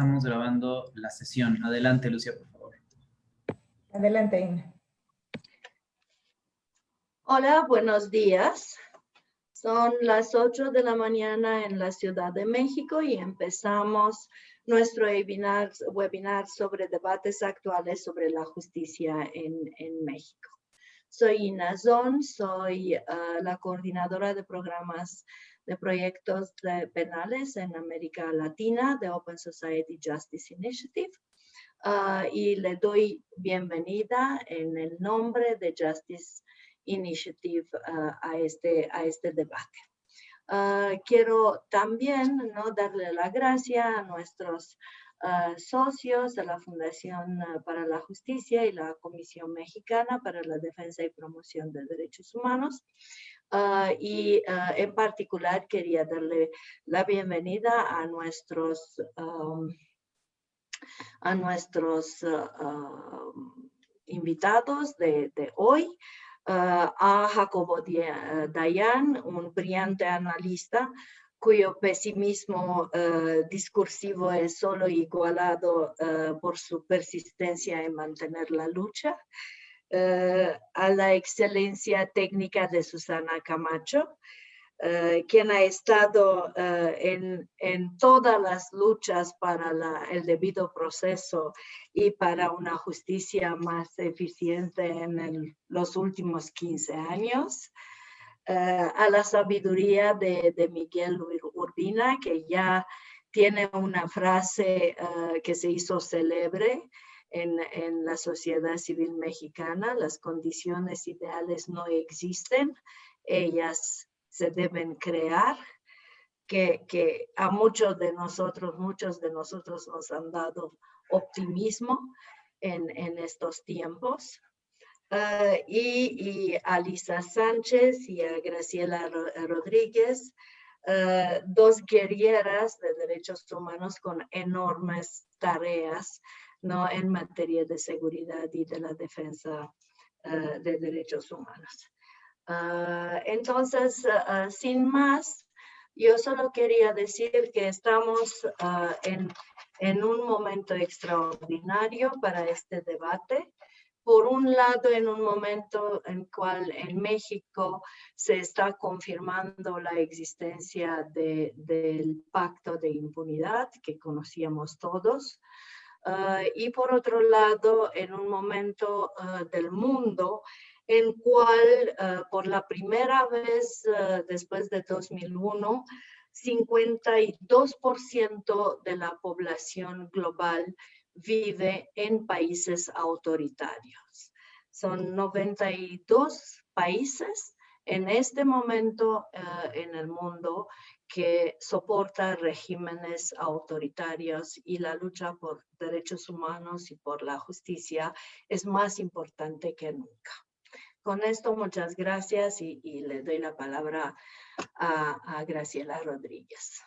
estamos grabando la sesión. Adelante, Lucia, por favor. Adelante, Ina. Hola, buenos días. Son las 8 de la mañana en la Ciudad de México y empezamos nuestro webinar, webinar sobre debates actuales sobre la justicia en, en México. Soy Ina Zon, soy ah, la coordinadora de programas de proyectos penales en América Latina de Open Society Justice Initiative. Ah, y le doy bienvenida en el nombre de Justice Initiative ah, a, este, a este debate. quiero también ¿no? darle la gracia a nuestros socios de la Fundación para la Justicia y la Comisión Mexicana para la Defensa y Promoción de Derechos Humanos. Ah, y ah, en particular quería darle la bienvenida a nuestros, a nuestros invitados de, de hoy. a Jacobo Dayan, un brillante analista cuyo pesimismo discursivo es solo igualado por su persistencia en mantener la lucha, eh, a la excelencia técnica de Susana Camacho, quien ha estado en, en, todas las luchas para el debido proceso y para una justicia más eficiente en los últimos 15 años. Eh, a la sabiduría de, Miguel Urbina, que ya tiene una frase eh, que se hizo célebre en, en, la sociedad civil mexicana, las condiciones ideales no existen, ellas se deben crear, que, que a muchos de nosotros, muchos de nosotros nos han dado optimismo en, en estos tiempos. Ah, y, a Lisa Sánchez y a Graciela Rodríguez, ah, dos guerreras de derechos humanos con enormes tareas ¿no? en materia de seguridad y de la defensa ah, de derechos humanos. entonces, sin más, yo solo quería decir que estamos en, en un momento extraordinario para este debate por un lado, en un momento en cual en México se está confirmando la existencia del pacto de impunidad que conocíamos todos, ah, y por otro lado, en un momento ah, del mundo en cual ah, por la primera vez después de 2001, 52% de la población global vive en países autoritarios. Son 92 países en este momento en el mundo que soportan regímenes autoritarios y la lucha por derechos humanos y por la justicia es más importante que nunca. Con esto, muchas gracias y, le doy la palabra a Graciela Rodríguez.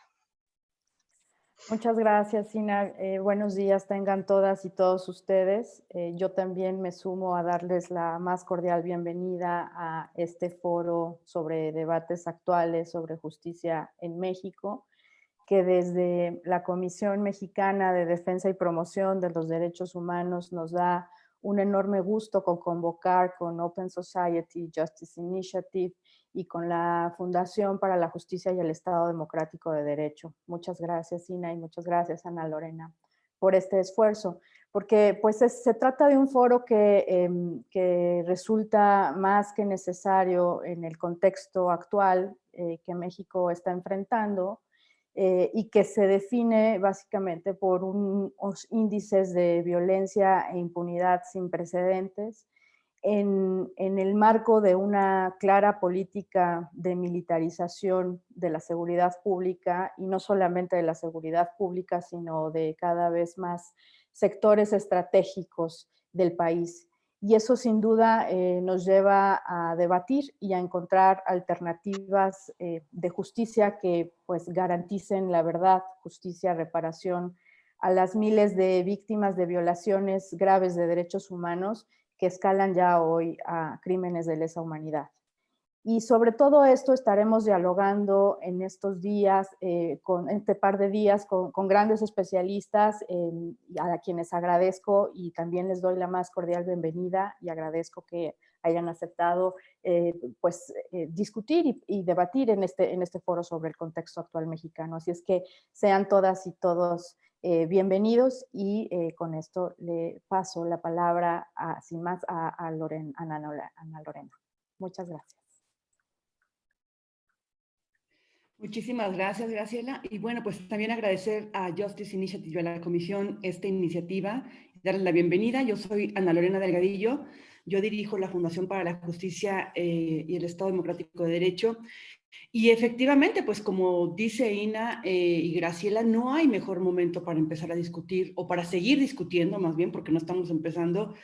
Muchas gracias, Ina. Eh, buenos días tengan todas y todos ustedes. Eh, yo también me sumo a darles la más cordial bienvenida a este foro sobre debates actuales sobre justicia en México, que desde la Comisión Mexicana de Defensa y Promoción de los Derechos Humanos nos da un enorme gusto con convocar con Open Society Justice Initiative y con la Fundación para la Justicia y el Estado Democrático de Derecho. Muchas gracias, Ina, y muchas gracias, Ana Lorena, por este esfuerzo, porque pues se trata de un foro que, em, que, resulta más que necesario en el contexto actual eh, que México está enfrentando eh, y que se define básicamente por unos índices de violencia e impunidad sin precedentes, en, el marco de una clara política de militarización de la seguridad pública y no solamente de la seguridad pública, sino de cada vez más sectores estratégicos del país. Y eso sin duda eh, nos lleva a debatir y a encontrar alternativas eh, de justicia que pues garanticen la verdad, justicia, reparación a las miles de víctimas de violaciones graves de derechos humanos que escalan ya hoy a crímenes de lesa humanidad. Y sobre todo esto estaremos dialogando en estos días, eh, con este par de días, con, grandes especialistas a quienes agradezco y también les doy la más cordial bienvenida y agradezco que hayan aceptado eh, pues, eh, discutir y, debatir en este, en este foro sobre el contexto actual mexicano. Así es que sean todas y todos bienvenidos y con esto le paso la palabra, sin más, a, a, Ana Lorena. Muchas gracias. Muchísimas gracias, Graciela. Y bueno, pues también agradecer a Justice Initiative, a la comisión, esta iniciativa, darles la bienvenida. Yo soy Ana Lorena Delgadillo, yo dirijo la Fundación para la Justicia eh, y el Estado Democrático de Derecho. Y efectivamente, pues como dice Ina eh, y Graciela, no hay mejor momento para empezar a discutir, o para seguir discutiendo más bien, porque no estamos empezando,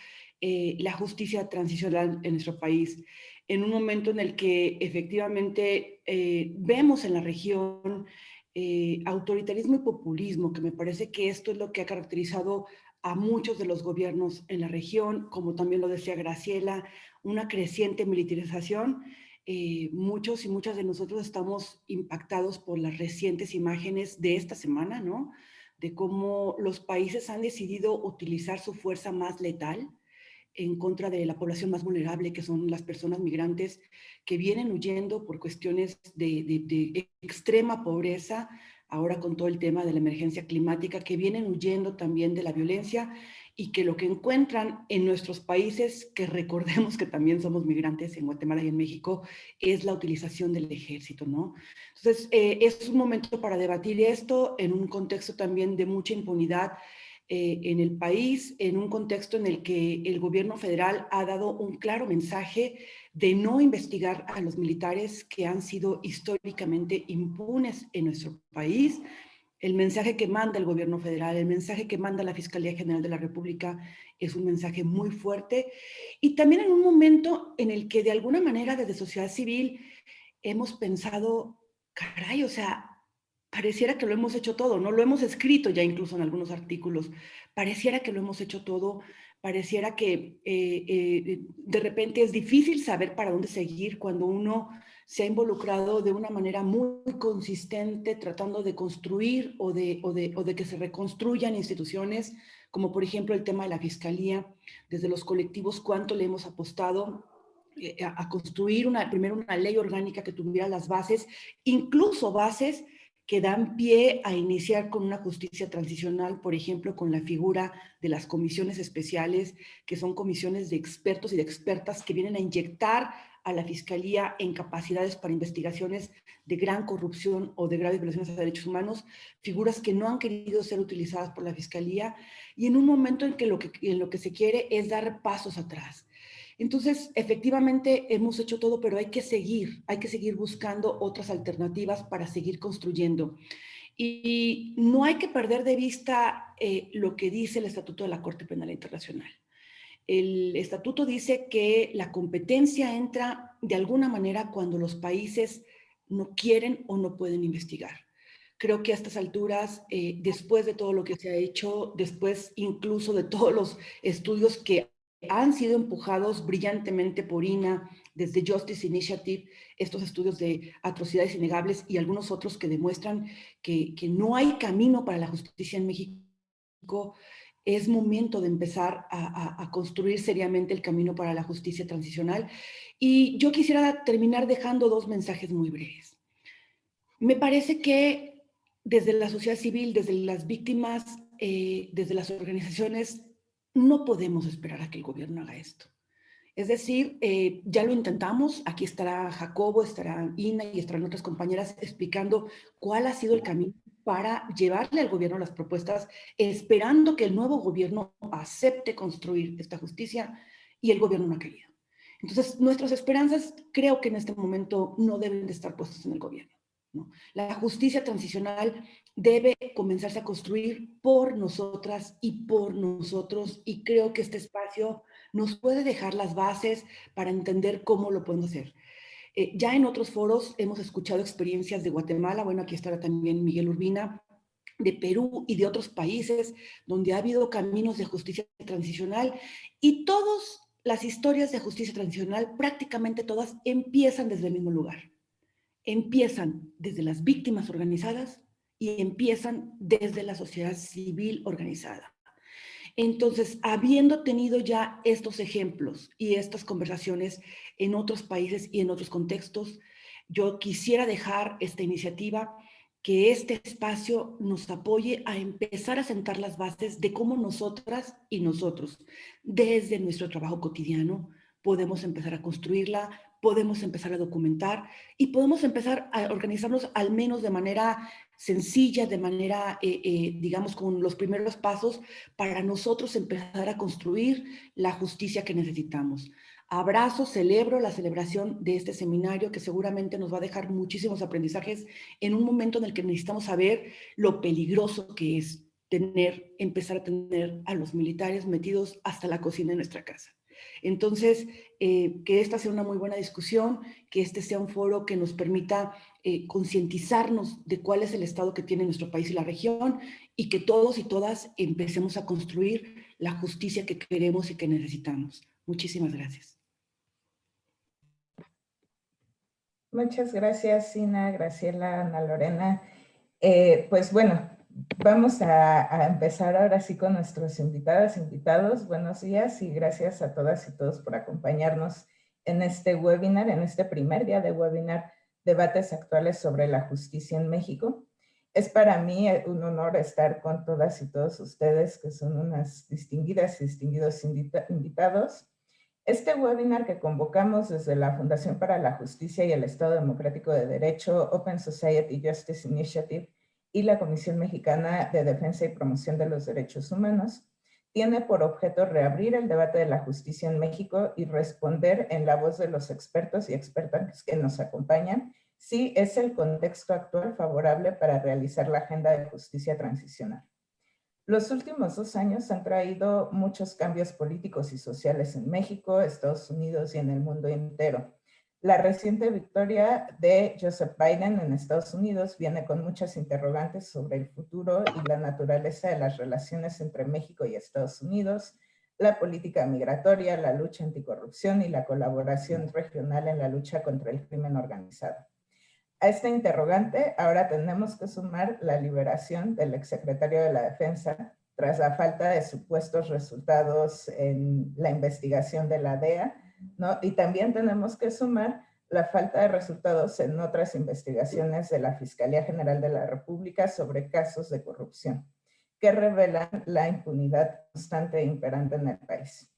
eh, la justicia transicional en nuestro país en un momento en el que efectivamente eh, vemos en la región autoritarismo y populismo, que me parece que esto es lo que ha caracterizado a muchos de los gobiernos en la región, como también lo decía Graciela, una creciente militarización. Eh, muchos y muchas de nosotros estamos impactados por las recientes imágenes de esta semana, ¿no? De cómo los países han decidido utilizar su fuerza más letal, en contra de la población más vulnerable, que son las personas migrantes que vienen huyendo por cuestiones de, extrema pobreza, ahora con todo el tema de la emergencia climática, que vienen huyendo también de la violencia y que lo que encuentran en nuestros países, que recordemos que también somos migrantes en Guatemala y en México, es la utilización del ejército, ¿no? Entonces, eh, es un momento para debatir esto en un contexto también de mucha impunidad eh, en el país en un contexto en el que el gobierno federal ha dado un claro mensaje de no investigar a los militares que han sido históricamente impunes en nuestro país. El mensaje que manda el gobierno federal, el mensaje que manda la Fiscalía General de la República es un mensaje muy fuerte y también en un momento en el que de alguna manera desde sociedad civil hemos pensado, caray, o sea, pareciera que lo hemos hecho todo, ¿no? Lo hemos escrito ya incluso en algunos artículos, pareciera que lo hemos hecho todo, pareciera que eh, eh, de repente es difícil saber para dónde seguir cuando uno se ha involucrado de una manera muy consistente tratando de construir o de, o de, o de que se reconstruyan instituciones, como por ejemplo el tema de la fiscalía, desde los colectivos, cuánto le hemos apostado eh, a, construir una, primero una ley orgánica que tuviera las bases, incluso bases que dan pie a iniciar con una justicia transicional, por ejemplo, con la figura de las comisiones especiales, que son comisiones de expertos y de expertas que vienen a inyectar a la Fiscalía en capacidades para investigaciones de gran corrupción o de graves violaciones a derechos humanos, figuras que no han querido ser utilizadas por la Fiscalía y en un momento en que lo que, en lo que se quiere es dar pasos atrás. Entonces, efectivamente hemos hecho todo, pero hay que seguir, hay que seguir buscando otras alternativas para seguir construyendo. Y no hay que perder de vista eh, lo que dice el Estatuto de la Corte Penal Internacional. El estatuto dice que la competencia entra de alguna manera cuando los países no quieren o no pueden investigar. Creo que a estas alturas, eh, después de todo lo que se ha hecho, después incluso de todos los estudios que han sido empujados brillantemente por INA, desde Justice Initiative, estos estudios de atrocidades innegables y algunos otros que demuestran que, no hay camino para la justicia en México, es momento de empezar a, construir seriamente el camino para la justicia transicional. Y yo quisiera terminar dejando dos mensajes muy breves. Me parece que desde la sociedad civil, desde las víctimas, eh, desde las organizaciones no podemos esperar a que el gobierno haga esto. Es decir, eh, ya lo intentamos, aquí estará Jacobo, estará Ina y estarán otras compañeras explicando cuál ha sido el camino para llevarle al gobierno las propuestas, esperando que el nuevo gobierno acepte construir esta justicia y el gobierno no ha querido. Entonces, nuestras esperanzas creo que en este momento no deben de estar puestas en el gobierno. La justicia transicional debe comenzarse a construir por nosotras y por nosotros y creo que este espacio nos puede dejar las bases para entender cómo lo podemos hacer. Eh, ya en otros foros hemos escuchado experiencias de Guatemala, bueno, aquí estará también Miguel Urbina, de Perú y de otros países donde ha habido caminos de justicia transicional y todos las historias de justicia tradicional, prácticamente todas, empiezan desde el mismo lugar. Empiezan desde las víctimas organizadas y empiezan desde la sociedad civil organizada. Entonces, habiendo tenido ya estos ejemplos y estas conversaciones en otros países y en otros contextos, yo quisiera dejar esta iniciativa que este espacio nos apoye a empezar a sentar las bases de cómo nosotras y nosotros, desde nuestro trabajo cotidiano, podemos empezar a construirla, podemos empezar a documentar y podemos empezar a organizarnos al menos de manera sencilla, de manera, eh, eh, digamos, con los primeros pasos para nosotros empezar a construir la justicia que necesitamos. Abrazo, celebro la celebración de este seminario que seguramente nos va a dejar muchísimos aprendizajes en un momento en el que necesitamos saber lo peligroso que es tener, empezar a tener a los militares metidos hasta la cocina de nuestra casa. Entonces, eh, que esta sea una muy buena discusión, que este sea un foro que nos permita eh, concientizarnos de cuál es el estado que tiene nuestro país y la región y que todos y todas empecemos a construir la justicia que queremos y que necesitamos. Muchísimas gracias. Muchas gracias, Sina, Graciela, Ana Lorena. Eh, pues bueno, vamos a, empezar ahora sí con nuestros invitadas, invitados. Buenos días y gracias a todas y todos por acompañarnos en este webinar, en este primer día de webinar, debates actuales sobre la justicia en México. Es para mí un honor estar con todas y todos ustedes, que son unas distinguidas y distinguidos invitados. Este webinar que convocamos desde la Fundación para la Justicia y el Estado Democrático de Derecho, Open Society Justice Initiative y la Comisión Mexicana de Defensa y Promoción de los Derechos Humanos, tiene por objeto reabrir el debate de la justicia en México y responder en la voz de los expertos y expertas que nos acompañan si es el contexto actual favorable para realizar la agenda de justicia transicional. Los últimos dos años han traído muchos cambios políticos y sociales en México, Estados Unidos y en el mundo entero. La reciente victoria de Joseph Biden en Estados Unidos viene con muchas interrogantes sobre el futuro y la naturaleza de las relaciones entre México y Estados Unidos, la política migratoria, la lucha anticorrupción y la colaboración regional en la lucha contra el crimen organizado. A esta interrogante ahora tenemos que sumar la liberación del exsecretario de la Defensa tras la falta de supuestos resultados en la investigación de la DEA, ¿no? Y también tenemos que sumar la falta de resultados en otras investigaciones de la Fiscalía General de la República sobre casos de corrupción, que revelan la impunidad constante e imperante en el país.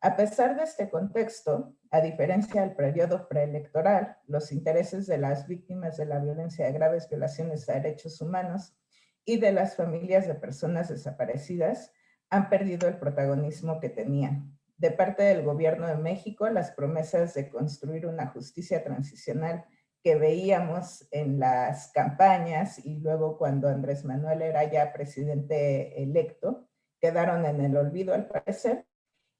A pesar de este contexto, a diferencia del periodo preelectoral, los intereses de las víctimas de la violencia de graves violaciones a derechos humanos y de las familias de personas desaparecidas han perdido el protagonismo que tenían. De parte del gobierno de México, las promesas de construir una justicia transicional que veíamos en las campañas y luego cuando Andrés Manuel era ya presidente electo, quedaron en el olvido al parecer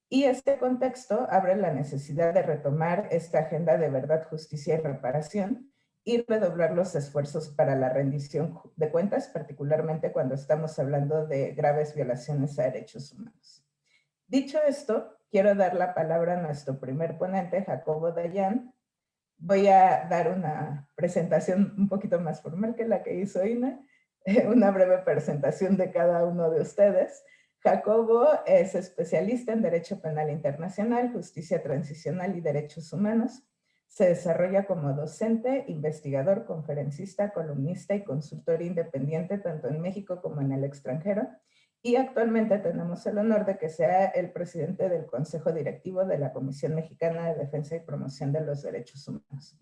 y este contexto abre la necesidad de retomar esta agenda de verdad, justicia y reparación y redoblar los esfuerzos para la rendición de cuentas, particularmente cuando estamos hablando de graves violaciones a derechos humanos. Dicho esto, quiero dar la palabra a nuestro primer ponente, Jacobo Dayan. Voy a dar una presentación un poquito más formal que la que hizo Ina, una breve presentación de cada uno de ustedes. Jacobo es especialista en Derecho Penal Internacional, Justicia Transicional y Derechos Humanos. Se desarrolla como docente, investigador, conferencista, columnista y consultor independiente tanto en México como en el extranjero. Y actualmente tenemos el honor de que sea el presidente del Consejo Directivo de la Comisión Mexicana de Defensa y Promoción de los Derechos Humanos.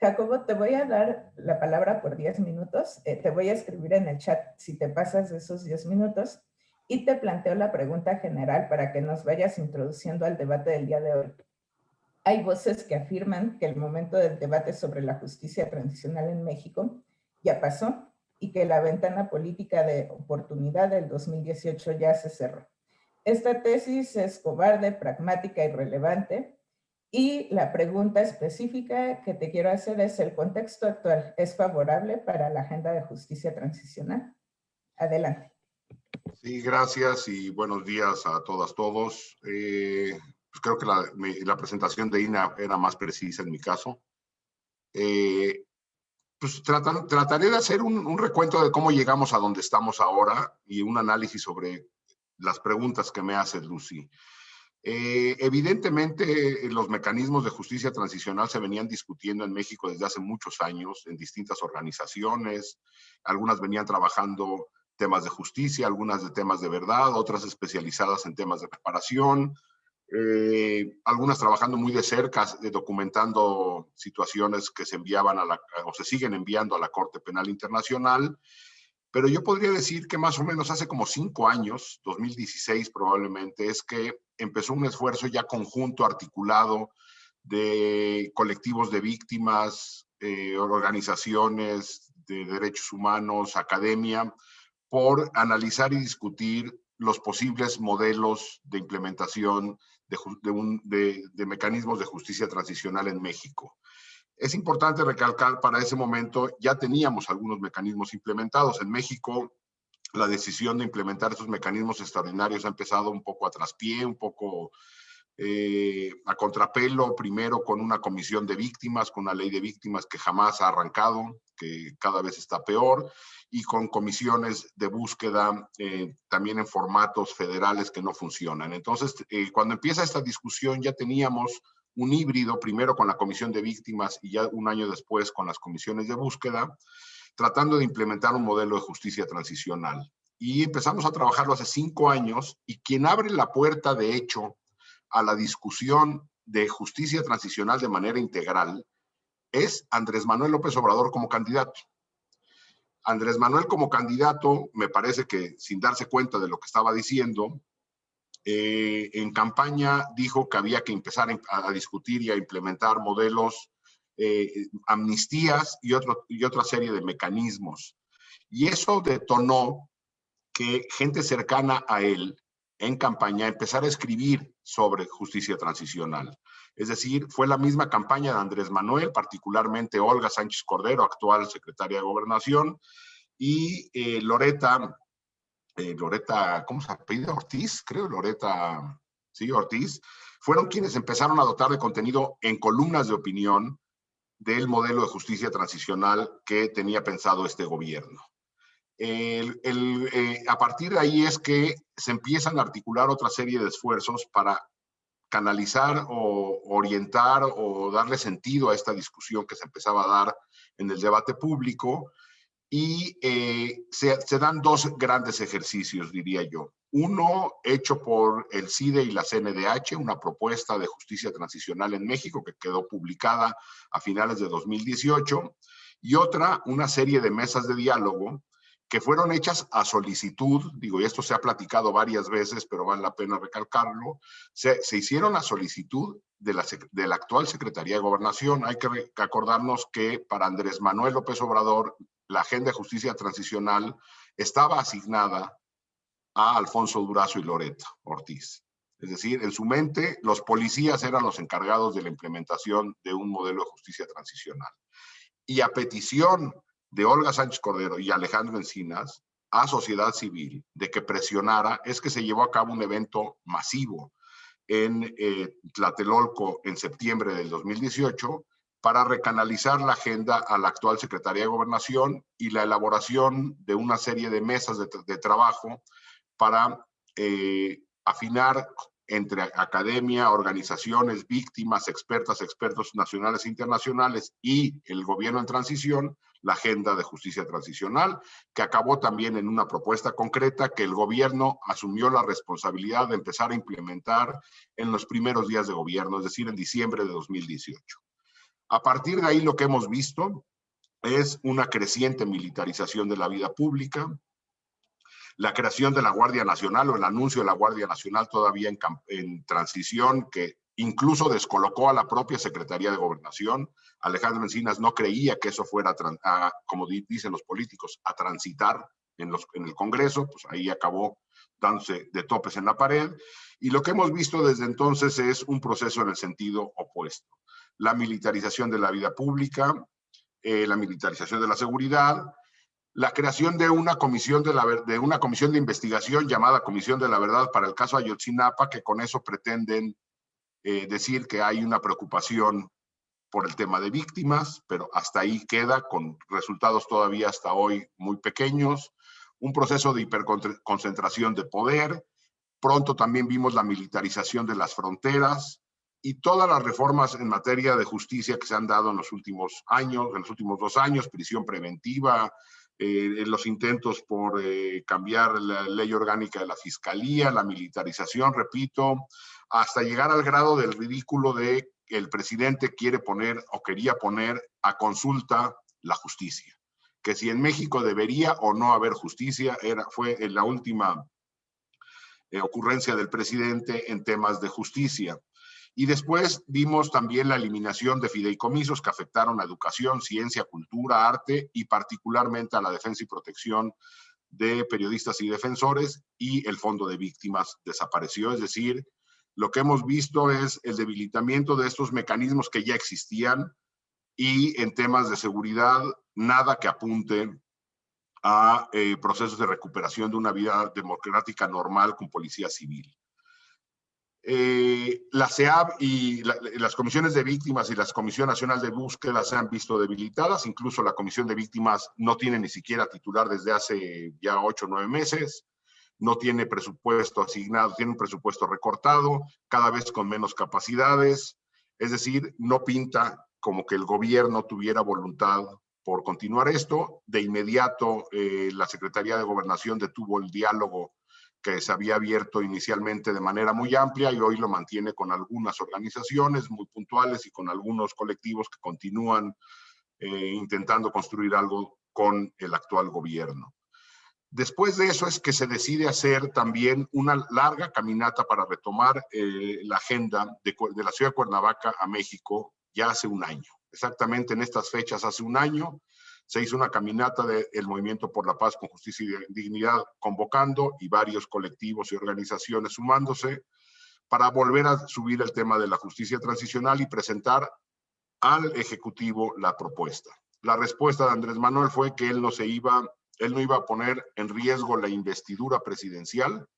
Jacobo, te voy a dar la palabra por 10 minutos. Eh, te voy a escribir en el chat si te pasas de esos 10 minutos y te planteo la pregunta general para que nos vayas introduciendo al debate del día de hoy. Hay voces que afirman que el momento del debate sobre la justicia transicional en México ya pasó y que la ventana política de oportunidad del 2018 ya se cerró. Esta tesis es cobarde, pragmática y relevante. Y la pregunta específica que te quiero hacer es, ¿el contexto actual es favorable para la agenda de justicia transicional? Adelante. Sí, gracias y buenos días a todas, todos. Eh, pues creo que la, presentación de INA era más precisa en mi caso. Eh, pues trataré de hacer un, recuento de cómo llegamos a donde estamos ahora y un análisis sobre las preguntas que me hace Lucy. Eh, evidentemente, los mecanismos de justicia transicional se venían discutiendo en México desde hace muchos años en distintas organizaciones. Algunas venían trabajando temas de justicia, algunas de temas de verdad, otras especializadas en temas de reparación, eh, algunas trabajando muy de cerca, documentando situaciones que se enviaban a la, o se siguen enviando a la Corte Penal Internacional. Pero yo podría decir que más o menos hace como cinco años, 2016 probablemente, es que empezó un esfuerzo ya conjunto, articulado, de colectivos de víctimas, eh, organizaciones de derechos humanos, academia, por analizar y discutir los posibles modelos de implementación de, mecanismos de justicia transicional en México. Es importante recalcar, para ese momento ya teníamos algunos mecanismos implementados. En México, la decisión de implementar esos mecanismos extraordinarios ha empezado un poco a traspié, un poco eh, a contrapelo, primero con una comisión de víctimas, con una ley de víctimas que jamás ha arrancado, que cada vez está peor, y con comisiones de búsqueda eh, también en formatos federales que no funcionan. Entonces, eh, cuando empieza esta discusión ya teníamos un híbrido, primero con la comisión de víctimas y ya un año después con las comisiones de búsqueda, tratando de implementar un modelo de justicia transicional. Y empezamos a trabajarlo hace cinco años y quien abre la puerta, de hecho, a la discusión de justicia transicional de manera integral es Andrés Manuel López Obrador como candidato. Andrés Manuel como candidato, me parece que sin darse cuenta de lo que estaba diciendo, eh, en campaña dijo que había que empezar a, discutir y a implementar modelos, eh, amnistías y, otro, y otra serie de mecanismos. Y eso detonó que gente cercana a él en campaña empezara a escribir sobre justicia transicional. Es decir, fue la misma campaña de Andrés Manuel, particularmente Olga Sánchez Cordero, actual secretaria de Gobernación, y eh, Loreta eh, Loreta, ¿cómo se apellida? Ortiz, creo, Loreta, sí, Ortiz, fueron quienes empezaron a dotar de contenido en columnas de opinión del modelo de justicia transicional que tenía pensado este gobierno. Eh, a partir de ahí es que se empiezan a articular otra serie de esfuerzos para canalizar o orientar o darle sentido a esta discusión que se empezaba a dar en el debate público y eh, se, dan dos grandes ejercicios, diría yo. Uno hecho por el CIDE y la CNDH, una propuesta de justicia transicional en México que quedó publicada a finales de 2018, y otra, una serie de mesas de diálogo que fueron hechas a solicitud, digo, y esto se ha platicado varias veces, pero vale la pena recalcarlo, se, se hicieron a solicitud de la, de la actual Secretaría de Gobernación. Hay que acordarnos que para Andrés Manuel López Obrador la agenda de justicia transicional estaba asignada a Alfonso Durazo y Loreto Ortiz. Es decir, en su mente, los policías eran los encargados de la implementación de un modelo de justicia transicional. Y a petición de Olga Sánchez Cordero y Alejandro Encinas, a sociedad civil, de que presionara, es que se llevó a cabo un evento masivo en eh, Tlatelolco en septiembre del 2018, para recanalizar la agenda a la actual Secretaría de Gobernación y la elaboración de una serie de mesas de, trabajo para eh, afinar entre academia, organizaciones, víctimas, expertas, expertos nacionales e internacionales y el gobierno en transición, la agenda de justicia transicional, que acabó también en una propuesta concreta que el gobierno asumió la responsabilidad de empezar a implementar en los primeros días de gobierno, es decir, en diciembre de 2018. A partir de ahí lo que hemos visto es una creciente militarización de la vida pública, la creación de la Guardia Nacional o el anuncio de la Guardia Nacional todavía en, transición que incluso descolocó a la propia Secretaría de Gobernación. Alejandro Encinas no creía que eso fuera, como dicen los políticos, a transitar en, los, en el Congreso, pues ahí acabó dándose de topes en la pared. Y lo que hemos visto desde entonces es un proceso en el sentido opuesto la militarización de la vida pública, eh, la militarización de la seguridad, la creación de una comisión de, la, de una comisión de investigación llamada Comisión de la Verdad para el caso Ayotzinapa, que con eso pretenden eh, decir que hay una preocupación por el tema de víctimas, pero hasta ahí queda con resultados todavía hasta hoy muy pequeños, un proceso de hiperconcentración de poder, pronto también vimos la militarización de las fronteras y todas las reformas en materia de justicia que se han dado en los últimos años, en los últimos dos años, prisión preventiva, eh, los intentos por eh, cambiar la ley orgánica de la fiscalía, la militarización, repito, hasta llegar al grado del ridículo de que el presidente quiere poner o quería poner a consulta la justicia. Que si en México debería o no haber justicia, era, fue en la última eh, ocurrencia del presidente en temas de justicia. Y después vimos también la eliminación de fideicomisos que afectaron a educación, ciencia, cultura, arte y particularmente a la defensa y protección de periodistas y defensores y el fondo de víctimas desapareció, es decir, lo que hemos visto es el debilitamiento de estos mecanismos que ya existían y en temas de seguridad, nada que apunte a eh, procesos de recuperación de una vida democrática normal con policía civil. Eh, la CEAB y las comisiones de víctimas y la Comisión Nacional de Búsqueda se han visto debilitadas, incluso la Comisión de Víctimas no tiene ni siquiera titular desde hace ya ocho o nueve meses no tiene presupuesto asignado, tiene un presupuesto recortado, cada vez con menos capacidades, es decir, no pinta como que el gobierno tuviera voluntad por continuar esto. De inmediato, eh, la Secretaría de Gobernación detuvo el diálogo que se había abierto inicialmente de manera muy amplia y hoy lo mantiene con algunas organizaciones muy puntuales y con algunos colectivos que continúan eh, intentando construir algo con el actual gobierno. Después de eso es que se decide hacer también una larga caminata para retomar eh, la agenda de, la ciudad de Cuernavaca a México ya hace un año. Exactamente en estas fechas hace un año se hizo una caminata del Movimiento por la Paz con Justicia y Dignidad convocando y varios colectivos y organizaciones sumándose para volver a subir el tema de la justicia transicional y presentar al Ejecutivo la propuesta. La respuesta de Andrés Manuel fue que él no se iba él no iba a poner en riesgo la investidura presidencial,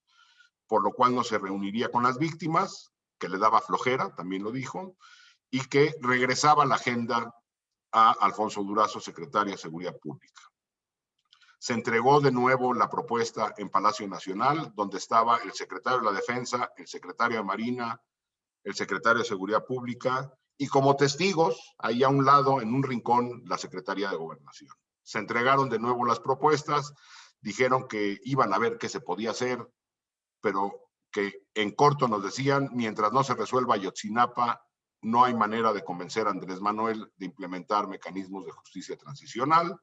por lo cual no se reuniría con las víctimas, que le daba flojera, también lo dijo, y que regresaba la agenda a Alfonso Durazo, secretario de Seguridad Pública. Se entregó de nuevo la propuesta en Palacio Nacional, donde estaba el secretario de la Defensa, el secretario de Marina, el secretario de Seguridad Pública, y como testigos, ahí a un lado, en un rincón, la Secretaría de Gobernación se entregaron de nuevo las propuestas, dijeron que iban a ver qué se podía hacer, pero que en corto nos decían, mientras no se resuelva Yotzinapa, no hay manera de convencer a Andrés Manuel de implementar mecanismos de justicia transicional.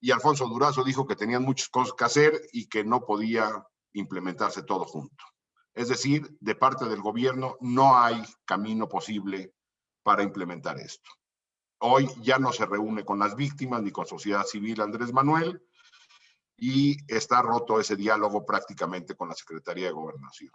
Y Alfonso Durazo dijo que tenían muchas cosas que hacer y que no podía implementarse todo junto. Es decir, de parte del gobierno no hay camino posible para implementar esto. Hoy ya no se reúne con las víctimas ni con sociedad civil Andrés Manuel y está roto ese diálogo prácticamente con la Secretaría de Gobernación.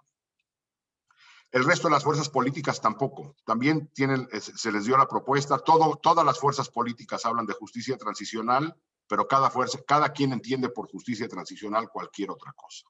El resto de las fuerzas políticas tampoco. También se les dio la propuesta. Todas las fuerzas políticas hablan de justicia transicional, pero cada fuerza, cada quien entiende por justicia transicional cualquier otra cosa.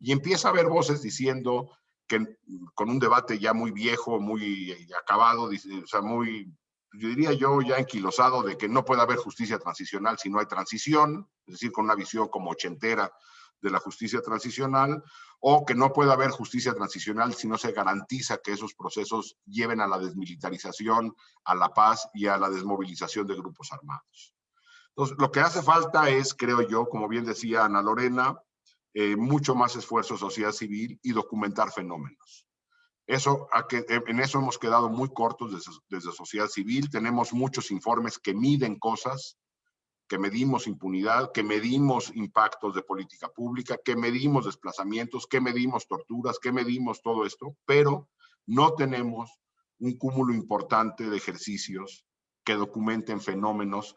Y empieza a haber voces diciendo que con un debate ya muy viejo, muy acabado, o sea, muy yo diría yo ya enquilosado de que no puede haber justicia transicional si no hay transición, es decir, con una visión como ochentera de la justicia transicional, o que no puede haber justicia transicional si no se garantiza que esos procesos lleven a la desmilitarización, a la paz y a la desmovilización de grupos armados. Entonces, lo que hace falta es, creo yo, como bien decía Ana Lorena, eh, mucho más esfuerzo sociedad civil y documentar fenómenos. Eso, en eso hemos quedado muy cortos desde, desde sociedad civil. Tenemos muchos informes que miden cosas, que medimos impunidad, que medimos impactos de política pública, que medimos desplazamientos, que medimos torturas, que medimos todo esto, pero no tenemos un cúmulo importante de ejercicios que documenten fenómenos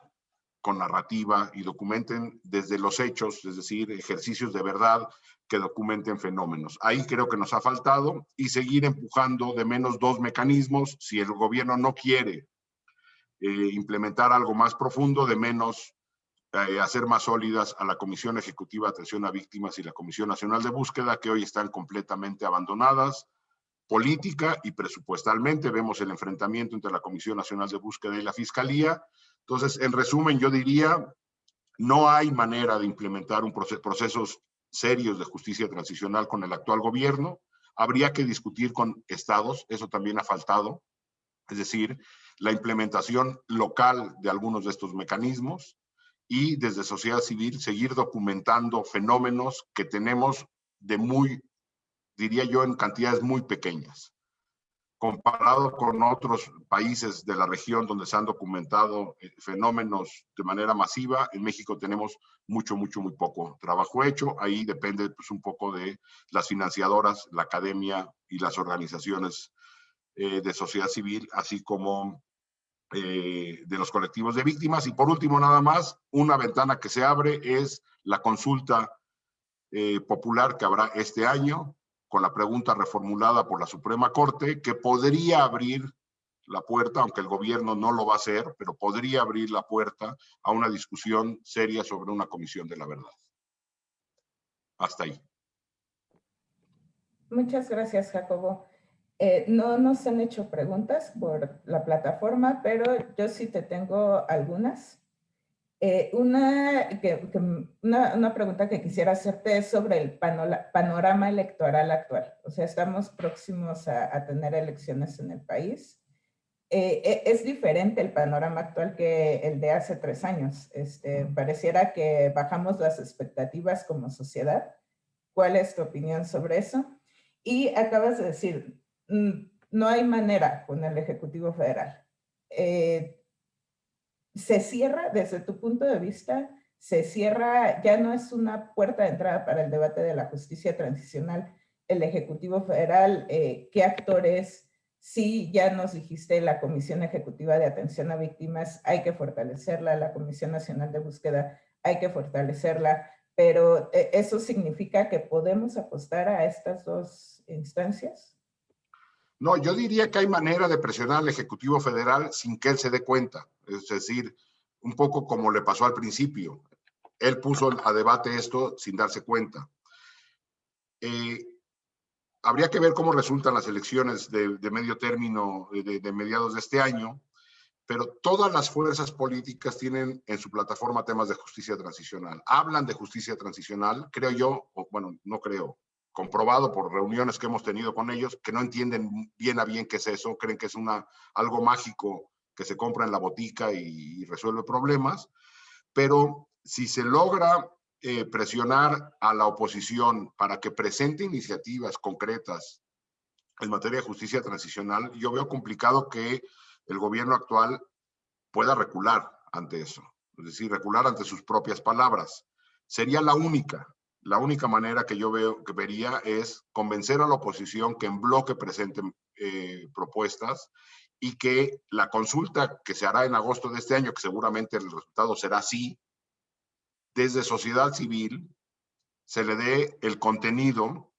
con narrativa y documenten desde los hechos, es decir, ejercicios de verdad que documenten fenómenos. Ahí creo que nos ha faltado y seguir empujando de menos dos mecanismos. Si el gobierno no quiere eh, implementar algo más profundo, de menos eh, hacer más sólidas a la Comisión Ejecutiva de Atención a Víctimas y la Comisión Nacional de Búsqueda, que hoy están completamente abandonadas política y presupuestalmente. Vemos el enfrentamiento entre la Comisión Nacional de Búsqueda y la Fiscalía. Entonces, en resumen, yo diría, no hay manera de implementar un proceso, procesos serios de justicia transicional con el actual gobierno. Habría que discutir con estados, eso también ha faltado, es decir, la implementación local de algunos de estos mecanismos y desde sociedad civil seguir documentando fenómenos que tenemos de muy, diría yo, en cantidades muy pequeñas. Comparado con otros países de la región donde se han documentado eh, fenómenos de manera masiva, en México tenemos mucho, mucho, muy poco trabajo hecho. Ahí depende pues, un poco de las financiadoras, la academia y las organizaciones eh, de sociedad civil, así como eh, de los colectivos de víctimas. Y por último, nada más, una ventana que se abre es la consulta eh, popular que habrá este año con la pregunta reformulada por la Suprema Corte que podría abrir la puerta, aunque el gobierno no lo va a hacer, pero podría abrir la puerta a una discusión seria sobre una comisión de la verdad. Hasta ahí. Muchas gracias, Jacobo. Eh, no nos han hecho preguntas por la plataforma, pero yo sí te tengo algunas. Eh, una, una, pregunta que quisiera hacerte es sobre el panorama electoral actual. O sea, estamos próximos a, tener elecciones en el país. Eh, e, es diferente el panorama actual que el de hace tres años. Este, pareciera que bajamos las expectativas como sociedad. ¿Cuál es tu opinión sobre eso? Y acabas de decir, Mm, no hay manera con el Ejecutivo Federal. Eh, se cierra, desde tu punto de vista, se cierra, ya no es una puerta de entrada para el debate de la justicia transicional, el Ejecutivo Federal, eh, qué actores, sí, ya nos dijiste la Comisión Ejecutiva de Atención a Víctimas, hay que fortalecerla, la Comisión Nacional de Búsqueda, hay que fortalecerla, pero eh, ¿eso significa que podemos apostar a estas dos instancias? No, yo diría que hay manera de presionar al Ejecutivo Federal sin que él se dé cuenta. Es decir, un poco como le pasó al principio. Él puso a debate esto sin darse cuenta. Eh, habría que ver cómo resultan las elecciones de, medio término de, de, mediados de este año, pero todas las fuerzas políticas tienen en su plataforma temas de justicia transicional. Hablan de justicia transicional, creo yo, o bueno, no creo, comprobado por reuniones que hemos tenido con ellos, que no entienden bien a bien qué es eso, creen que es una, algo mágico que se compra en la botica y, resuelve problemas, pero si se logra eh, presionar a la oposición para que presente iniciativas concretas en materia de justicia transicional, yo veo complicado que el gobierno actual pueda recular ante eso, es decir, recular ante sus propias palabras. Sería la única, la única manera que yo veo que vería es convencer a la oposición que en bloque presenten eh, propuestas y que la consulta que se hará en agosto de este año, que seguramente el resultado será sí, desde sociedad civil se le dé el contenido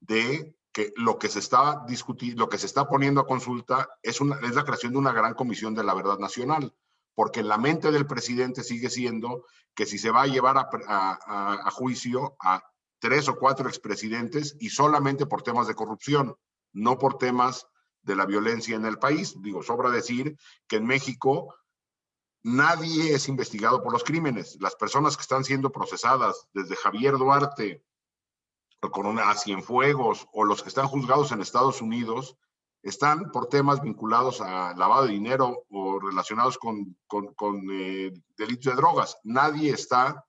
de que lo que se está discutiendo, lo que se está poniendo a consulta es, la creación de una gran comisión de la verdad nacional porque la mente del presidente sigue siendo que si se va a llevar a, juicio a tres o cuatro expresidentes y solamente por temas de corrupción, no por temas de la violencia en el país. Digo, sobra decir que en México nadie es investigado por los crímenes. Las personas que están siendo procesadas, desde Javier Duarte, una a Cienfuegos, o los que están juzgados en Estados Unidos, están por temas vinculados a lavado de dinero o relacionados con, eh, delitos de drogas. Nadie está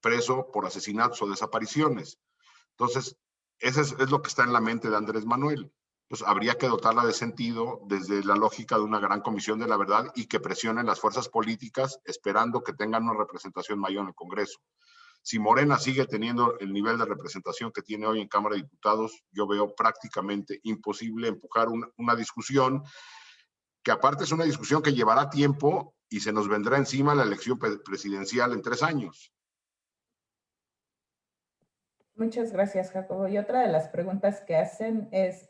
preso por asesinatos o desapariciones. Entonces, eso es, lo que está en la mente de Andrés Manuel. Habría que dotarla de sentido desde la lógica de una gran comisión de la verdad y que presionen las fuerzas políticas esperando que tengan una representación mayor en el Congreso. Si Morena sigue teniendo el nivel de representación que tiene hoy en Cámara de Diputados, yo veo prácticamente imposible empujar una, discusión que aparte es una discusión que llevará tiempo y se nos vendrá encima la elección presidencial en tres años. Muchas gracias, Jacobo. Y otra de las preguntas que hacen es,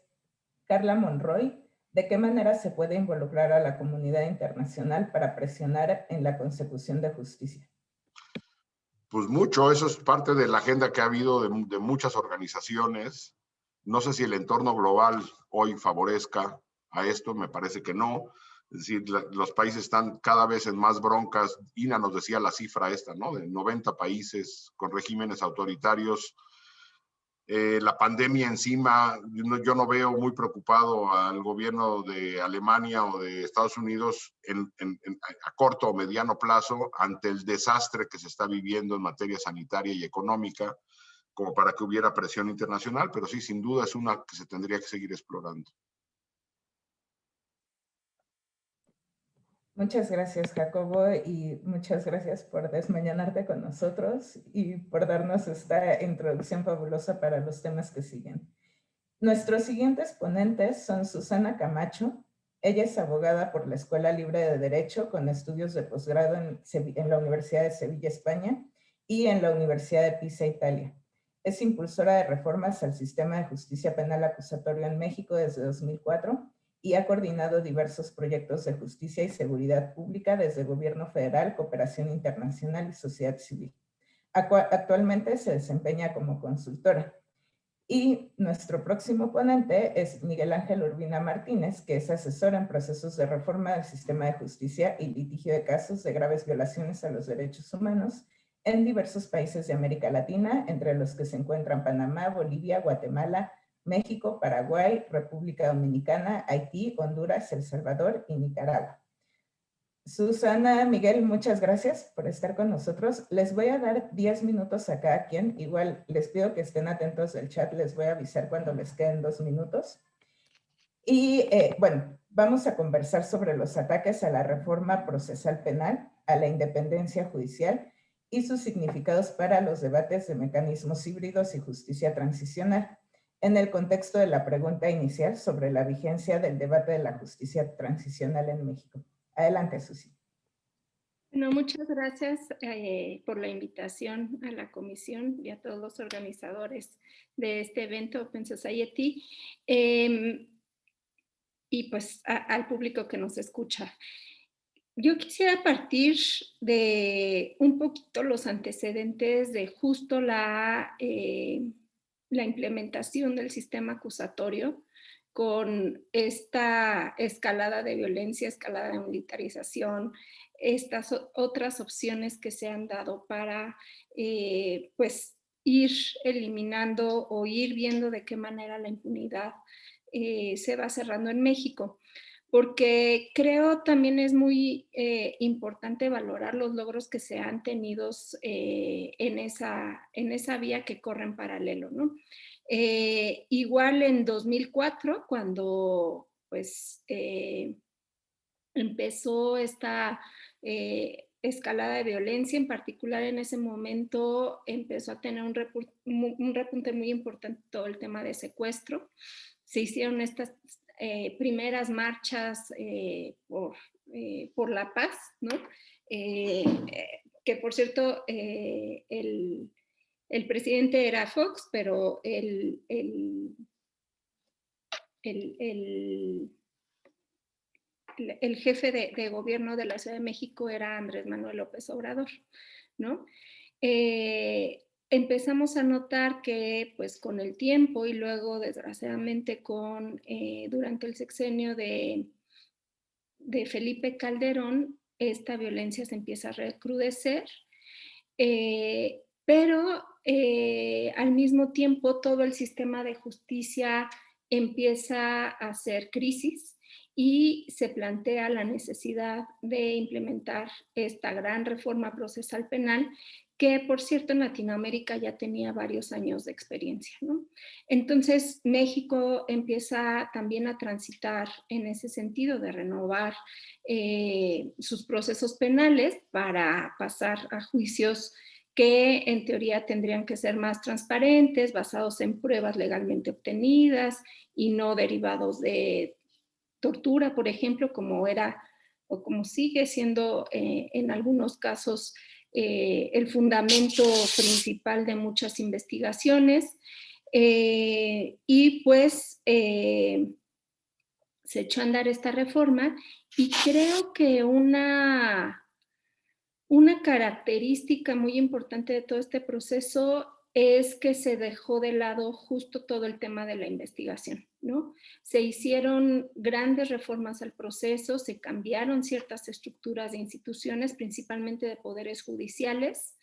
Carla Monroy, ¿de qué manera se puede involucrar a la comunidad internacional para presionar en la consecución de justicia? Pues mucho, eso es parte de la agenda que ha habido de, muchas organizaciones. No sé si el entorno global hoy favorezca a esto, me parece que no. Es decir, los países están cada vez en más broncas. INA nos decía la cifra esta, ¿no? De 90 países con regímenes autoritarios. Eh, la pandemia encima, yo no, veo muy preocupado al gobierno de Alemania o de Estados Unidos a corto o mediano plazo ante el desastre que se está viviendo en materia sanitaria y económica, como para que hubiera presión internacional, pero sí, sin duda es una que se tendría que seguir explorando. Muchas gracias, Jacobo, y muchas gracias por desmañanarte con nosotros y por darnos esta introducción fabulosa para los temas que siguen. Nuestros siguientes ponentes son Susana Camacho. Ella es abogada por la Escuela Libre de Derecho con estudios de posgrado en, en la Universidad de Sevilla, España, y en la Universidad de Pisa, Italia. Es impulsora de reformas al sistema de justicia penal acusatorio en México desde 2004 y ha coordinado diversos proyectos de justicia y seguridad pública desde gobierno federal, cooperación internacional y sociedad civil. Actualmente se desempeña como consultora. Y nuestro próximo ponente es Miguel Ángel Urbina Martínez, que es asesor en procesos de reforma del sistema de justicia y litigio de casos de graves violaciones a los derechos humanos en diversos países de América Latina, entre los que se encuentran Panamá, Bolivia, Guatemala, México, Paraguay, República Dominicana, Haití, Honduras, El Salvador y Nicaragua. Susana, Miguel, muchas gracias por estar con nosotros. Les voy a dar 10 minutos a cada quien. Igual les pido que estén atentos del chat. Les voy a avisar cuando les queden dos minutos. Y eh, bueno, vamos a conversar sobre los ataques a la reforma procesal penal, a la independencia judicial y sus significados para los debates de mecanismos híbridos y justicia transicional en el contexto de la pregunta inicial sobre la vigencia del debate de la justicia transicional en México. Adelante, Susi. Bueno, muchas gracias eh, por la invitación a la comisión y a todos los organizadores de este evento Open Society em, y pues al público que nos escucha. Yo quisiera partir de un poquito los antecedentes de justo la eh, la implementación del sistema acusatorio con esta escalada de violencia, escalada de militarización, estas otras opciones que se han dado para eh, pues ir eliminando o ir viendo de qué manera la impunidad eh, se va cerrando en México porque creo también es muy eh, importante valorar los logros que se han tenido eh, en, esa, en esa vía que corre en paralelo. ¿no? Eh, igual en 2004, cuando pues, empezó esta escalada de violencia, en particular en ese momento empezó a tener un, un repunte muy importante todo el tema de secuestro. Se hicieron estas eh, primeras marchas eh, por, eh, por, la paz, ¿no? que por cierto, el, el, presidente era Fox, pero el, el, el jefe de, de, gobierno de la Ciudad de México era Andrés Manuel López Obrador, ¿no? Empezamos a notar que pues con el tiempo y luego desgraciadamente con eh, durante el sexenio de, de, Felipe Calderón, esta violencia se empieza a recrudecer, eh, pero eh, al mismo tiempo todo el sistema de justicia empieza a hacer crisis y se plantea la necesidad de implementar esta gran reforma procesal penal que por cierto en Latinoamérica ya tenía varios años de experiencia. Entonces México empieza también a transitar en ese sentido de renovar eh, sus procesos penales para pasar a juicios que en teoría tendrían que ser más transparentes, basados en pruebas legalmente obtenidas y no derivados de tortura, por ejemplo, como era o como sigue siendo eh, en algunos casos eh, el fundamento principal de muchas investigaciones eh, y pues eh, se echó a andar esta reforma y creo que una, una característica muy importante de todo este proceso es que se dejó de lado justo todo el tema de la investigación, ¿no? Se hicieron grandes reformas al proceso, se cambiaron ciertas estructuras de instituciones, principalmente de poderes judiciales,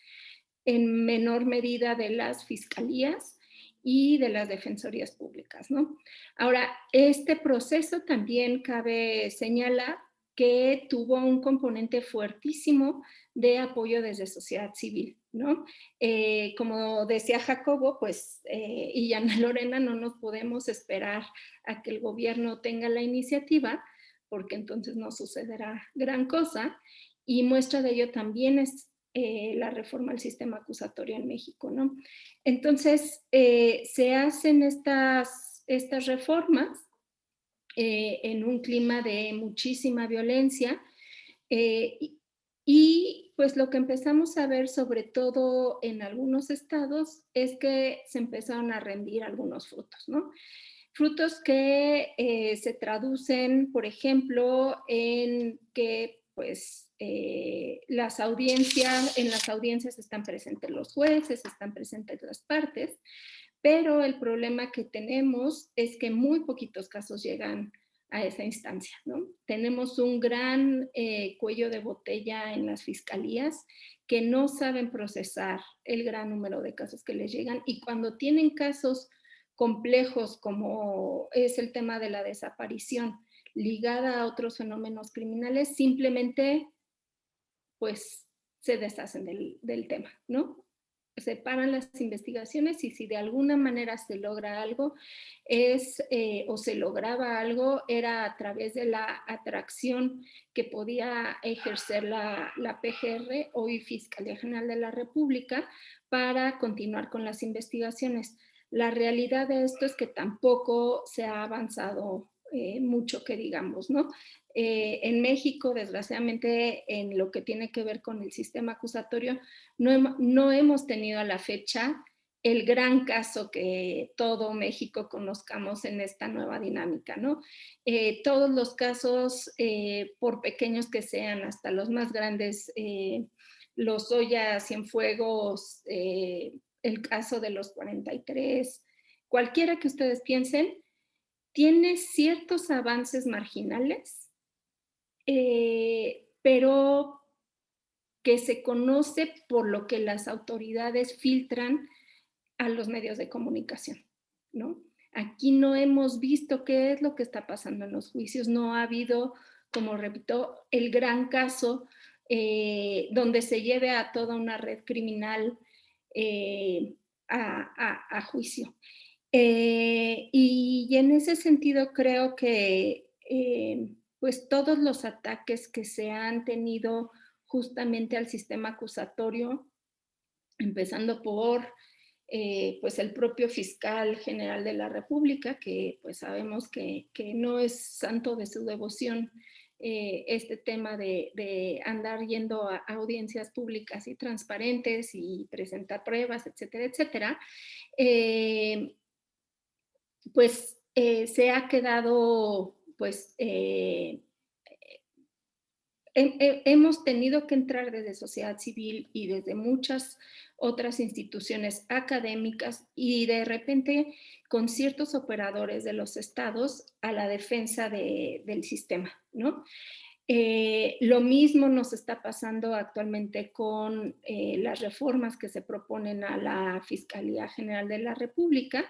en menor medida de las fiscalías y de las defensorías públicas, ¿no? Ahora, este proceso también cabe señalar que tuvo un componente fuertísimo de apoyo desde sociedad civil, ¿no? Eh, como decía Jacobo, pues, eh, y Ana Lorena, no nos podemos esperar a que el gobierno tenga la iniciativa, porque entonces no sucederá gran cosa, y muestra de ello también es eh, la reforma al sistema acusatorio en México, ¿no? Entonces, se hacen estas, estas reformas eh, en un clima de muchísima violencia. Eh, y, pues lo que empezamos a ver, sobre todo en algunos estados, es que se empezaron a rendir algunos frutos, ¿no? Frutos que eh, se traducen, por ejemplo, en que pues las audiencias, en las audiencias están presentes los jueces, están presentes las partes, pero el problema que tenemos es que muy poquitos casos llegan a esa instancia. ¿no? Tenemos un gran eh, cuello de botella en las fiscalías que no saben procesar el gran número de casos que les llegan y cuando tienen casos complejos como es el tema de la desaparición ligada a otros fenómenos criminales, simplemente pues se deshacen del, del tema, ¿no? Separan las investigaciones y si de alguna manera se logra algo es eh, o se lograba algo era a través de la atracción que podía ejercer la, la PGR, hoy Fiscalía General de la República, para continuar con las investigaciones. La realidad de esto es que tampoco se ha avanzado eh, mucho que digamos, ¿no? Eh, en México, desgraciadamente, en lo que tiene que ver con el sistema acusatorio, no, no hemos tenido a la fecha el gran caso que todo México conozcamos en esta nueva dinámica, ¿no? Eh, todos los casos, por pequeños que sean, hasta los más grandes, los Oya Cienfuegos, el caso de los 43, cualquiera que ustedes piensen, tiene ciertos avances marginales, eh, pero que se conoce por lo que las autoridades filtran a los medios de comunicación, ¿no? Aquí no hemos visto qué es lo que está pasando en los juicios, no ha habido, como repito, el gran caso eh, donde se lleve a toda una red criminal eh, a, juicio. Eh, y, en ese sentido creo que pues todos los ataques que se han tenido justamente al sistema acusatorio, empezando por eh, pues el propio fiscal general de la República, que pues sabemos que, que no es santo de su devoción este tema de, de, andar yendo a audiencias públicas y transparentes y presentar pruebas, etcétera, etcétera pues eh, se ha quedado, pues, eh, hemos tenido que entrar desde sociedad civil y desde muchas otras instituciones académicas y de repente con ciertos operadores de los estados a la defensa del sistema, ¿no? Eh, lo mismo nos está pasando actualmente con las reformas que se proponen a la Fiscalía General de la República,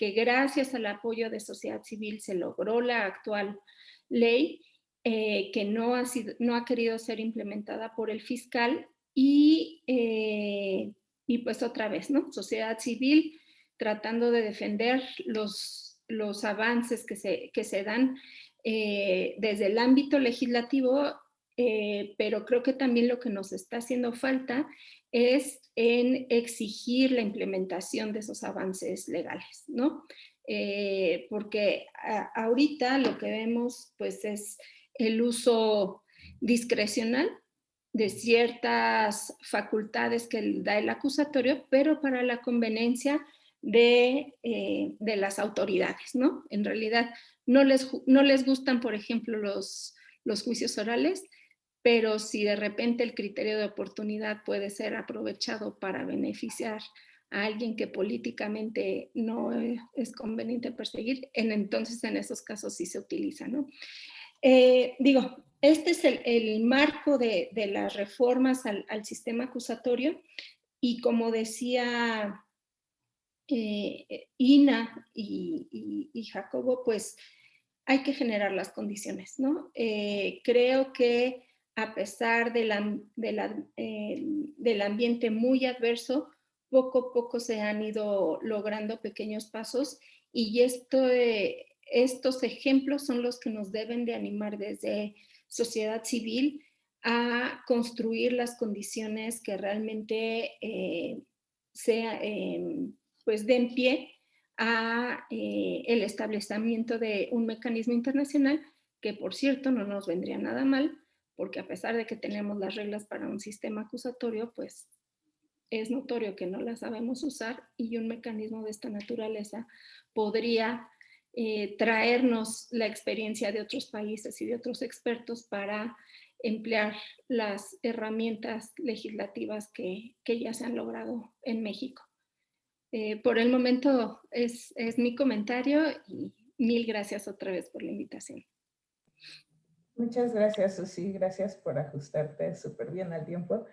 que gracias al apoyo de sociedad civil se logró la actual ley eh, que no ha, sido, no ha querido ser implementada por el fiscal y, eh, y pues otra vez, ¿no? Sociedad civil tratando de defender los, los avances que se, que se dan eh, desde el ámbito legislativo, pero creo que también lo que nos está haciendo falta es en exigir la implementación de esos avances legales, ¿no? Eh, porque ahorita lo que vemos pues es el uso discrecional de ciertas facultades que da el acusatorio, pero para la conveniencia de, eh, de las autoridades, ¿no? En realidad no les, no les gustan, por ejemplo, los, los juicios orales, pero si de repente el criterio de oportunidad puede ser aprovechado para beneficiar a alguien que políticamente no es conveniente perseguir, en, entonces en esos casos sí se utiliza, ¿no? Eh, digo, este es el, marco de, las reformas al, sistema acusatorio y como decía eh, Ina y, Jacobo, pues hay que generar las condiciones, ¿no? Eh, creo que a pesar de del ambiente muy adverso, poco a poco se han ido logrando pequeños pasos y esto, estos ejemplos son los que nos deben de animar desde sociedad civil a construir las condiciones que realmente eh, sea, pues den pie a eh, el establecimiento de un mecanismo internacional que por cierto no nos vendría nada mal porque a pesar de que tenemos las reglas para un sistema acusatorio pues es notorio que no las sabemos usar y un mecanismo de esta naturaleza podría eh, traernos la experiencia de otros países y de otros expertos para emplear las herramientas legislativas que, ya se han logrado en México. Eh, por el momento es, es mi comentario y mil gracias otra vez por la invitación. Muchas gracias, Susi. Gracias por ajustarte súper bien al tiempo.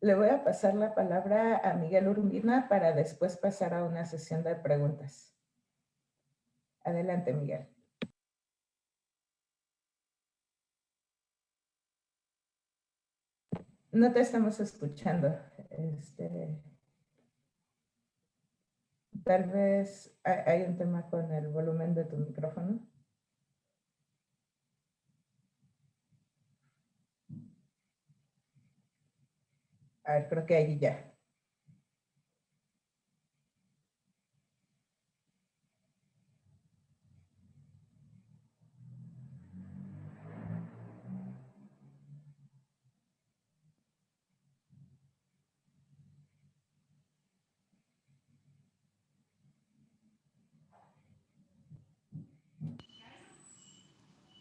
Le voy a pasar la palabra a Miguel Urbina para después pasar a una sesión de preguntas. Adelante, Miguel. No te estamos escuchando. Este, tal vez hay un tema con el volumen de tu micrófono. A ver, creo que ahí ya.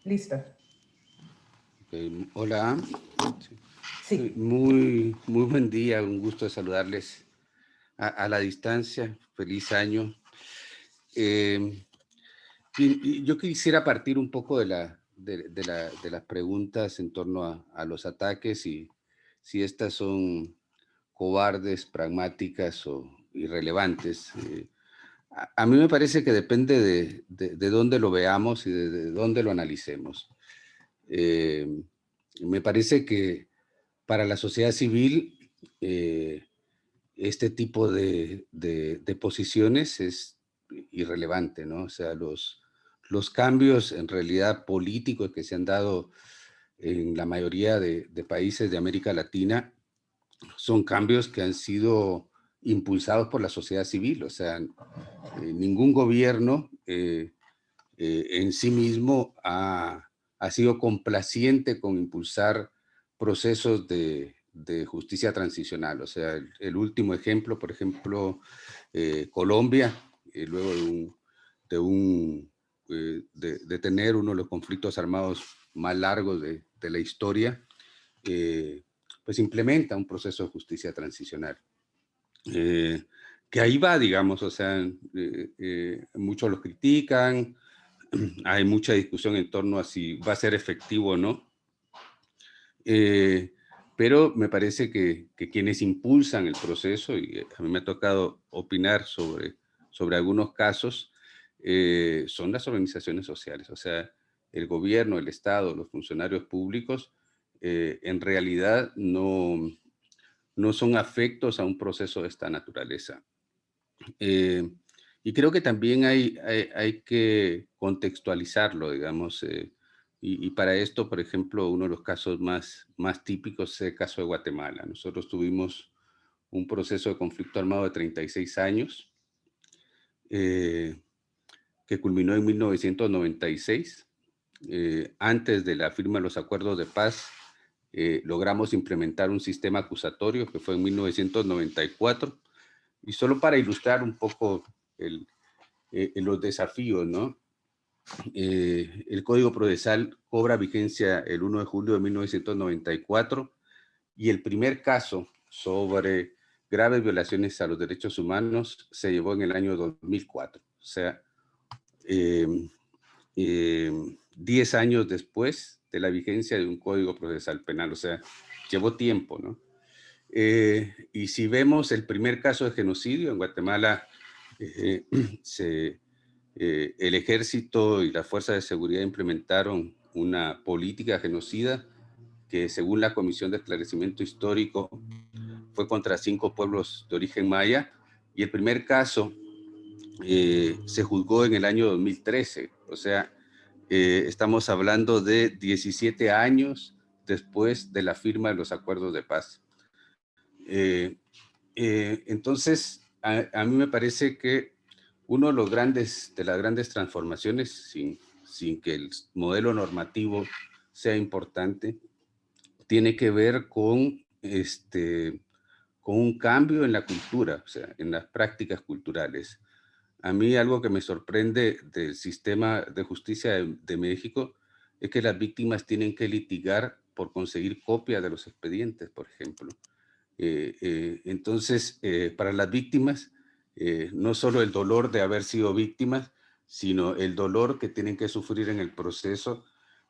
Listo. hola. Sí. Muy, muy buen día, un gusto saludarles a, la distancia. Feliz año. Eh, yo quisiera partir un poco de, la, de, las preguntas en torno a, los ataques y si estas son cobardes, pragmáticas o irrelevantes. Eh, a, mí me parece que depende de, de, dónde lo veamos y de, dónde lo analicemos. Eh, me parece que para la sociedad civil eh, este tipo de, posiciones es irrelevante, ¿no? O sea, los, cambios en realidad políticos que se han dado en la mayoría de, países de América Latina son cambios que han sido impulsados por la sociedad civil, o sea, eh, ningún gobierno eh, en sí mismo ha, sido complaciente con impulsar procesos de, justicia transicional, o sea, el, último ejemplo, por ejemplo, Colombia, luego de, un, de, tener uno de los conflictos armados más largos de, la historia, pues implementa un proceso de justicia transicional. Eh, que ahí va, digamos, o sea, eh, eh, muchos lo critican, hay mucha discusión en torno a si va a ser efectivo o no, pero me parece que, quienes impulsan el proceso, y a mí me ha tocado opinar sobre, sobre algunos casos, son las organizaciones sociales, o sea, el gobierno, el Estado, los funcionarios públicos, en realidad no, no son afectos a un proceso de esta naturaleza. Eh, y creo que también hay, hay, que contextualizarlo, digamos, eh, y, para esto, por ejemplo, uno de los casos más, más típicos es el caso de Guatemala. Nosotros tuvimos un proceso de conflicto armado de 36 años, eh, que culminó en 1996, antes de la firma de los acuerdos de paz eh, logramos implementar un sistema acusatorio que fue en 1994. Y solo para ilustrar un poco eh, los desafíos, ¿no? Eh, el Código Procesal cobra vigencia el 1 de julio de 1994 y el primer caso sobre graves violaciones a los derechos humanos se llevó en el año 2004. O sea, 10 em, em, años después de la vigencia de un código procesal penal. O sea, llevó tiempo, ¿no? Eh, y si vemos el primer caso de genocidio en Guatemala, eh, se, eh, el ejército y la fuerza de seguridad implementaron una política genocida que según la Comisión de Esclarecimiento Histórico fue contra cinco pueblos de origen maya y el primer caso se juzgó en el año 2013, o sea, estamos hablando de 17 años después de la firma de los acuerdos de paz. Eh, eh, entonces, a, mí me parece que uno de los grandes, de las grandes transformaciones, sin, sin que el modelo normativo sea importante, tiene que ver con, este, con un cambio en la cultura, o sea, en las prácticas culturales. A mí algo que me sorprende del sistema de justicia de, de México es que las víctimas tienen que litigar por conseguir copia de los expedientes, por ejemplo. Eh, eh, entonces, eh, para las víctimas, no solo el dolor de haber sido víctimas, sino el dolor que tienen que sufrir en el proceso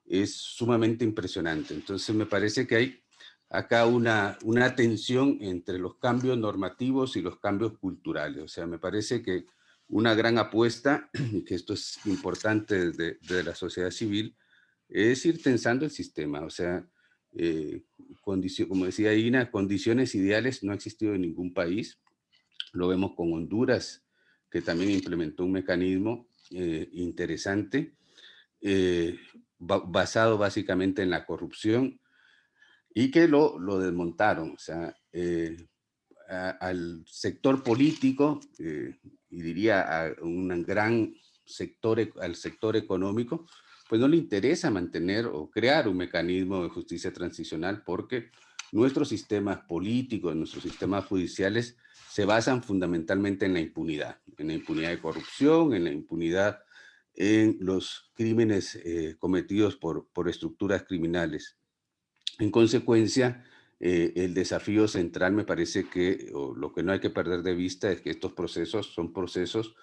es sumamente impresionante. Entonces, me parece que hay acá una, una tensión entre los cambios normativos y los cambios culturales. O sea, me parece que una gran apuesta, y que esto es importante desde de la sociedad civil, es ir tensando el sistema. O sea, eh, como decía Ina, condiciones ideales no ha existido en ningún país. Lo vemos con Honduras, que también implementó un mecanismo eh, interesante, eh, basado básicamente en la corrupción, y que lo, lo desmontaron. O sea, al sector político, y diría a un gran sector, e, al sector económico, pues no le interesa mantener o crear un mecanismo de justicia transicional porque nuestros sistemas políticos, nuestros sistemas judiciales se basan fundamentalmente en la impunidad, en la impunidad de corrupción, en la impunidad en los crímenes eh, cometidos por, por estructuras criminales. En consecuencia, eh, el desafío central me parece que, o lo que no hay que perder de vista es que estos procesos son procesos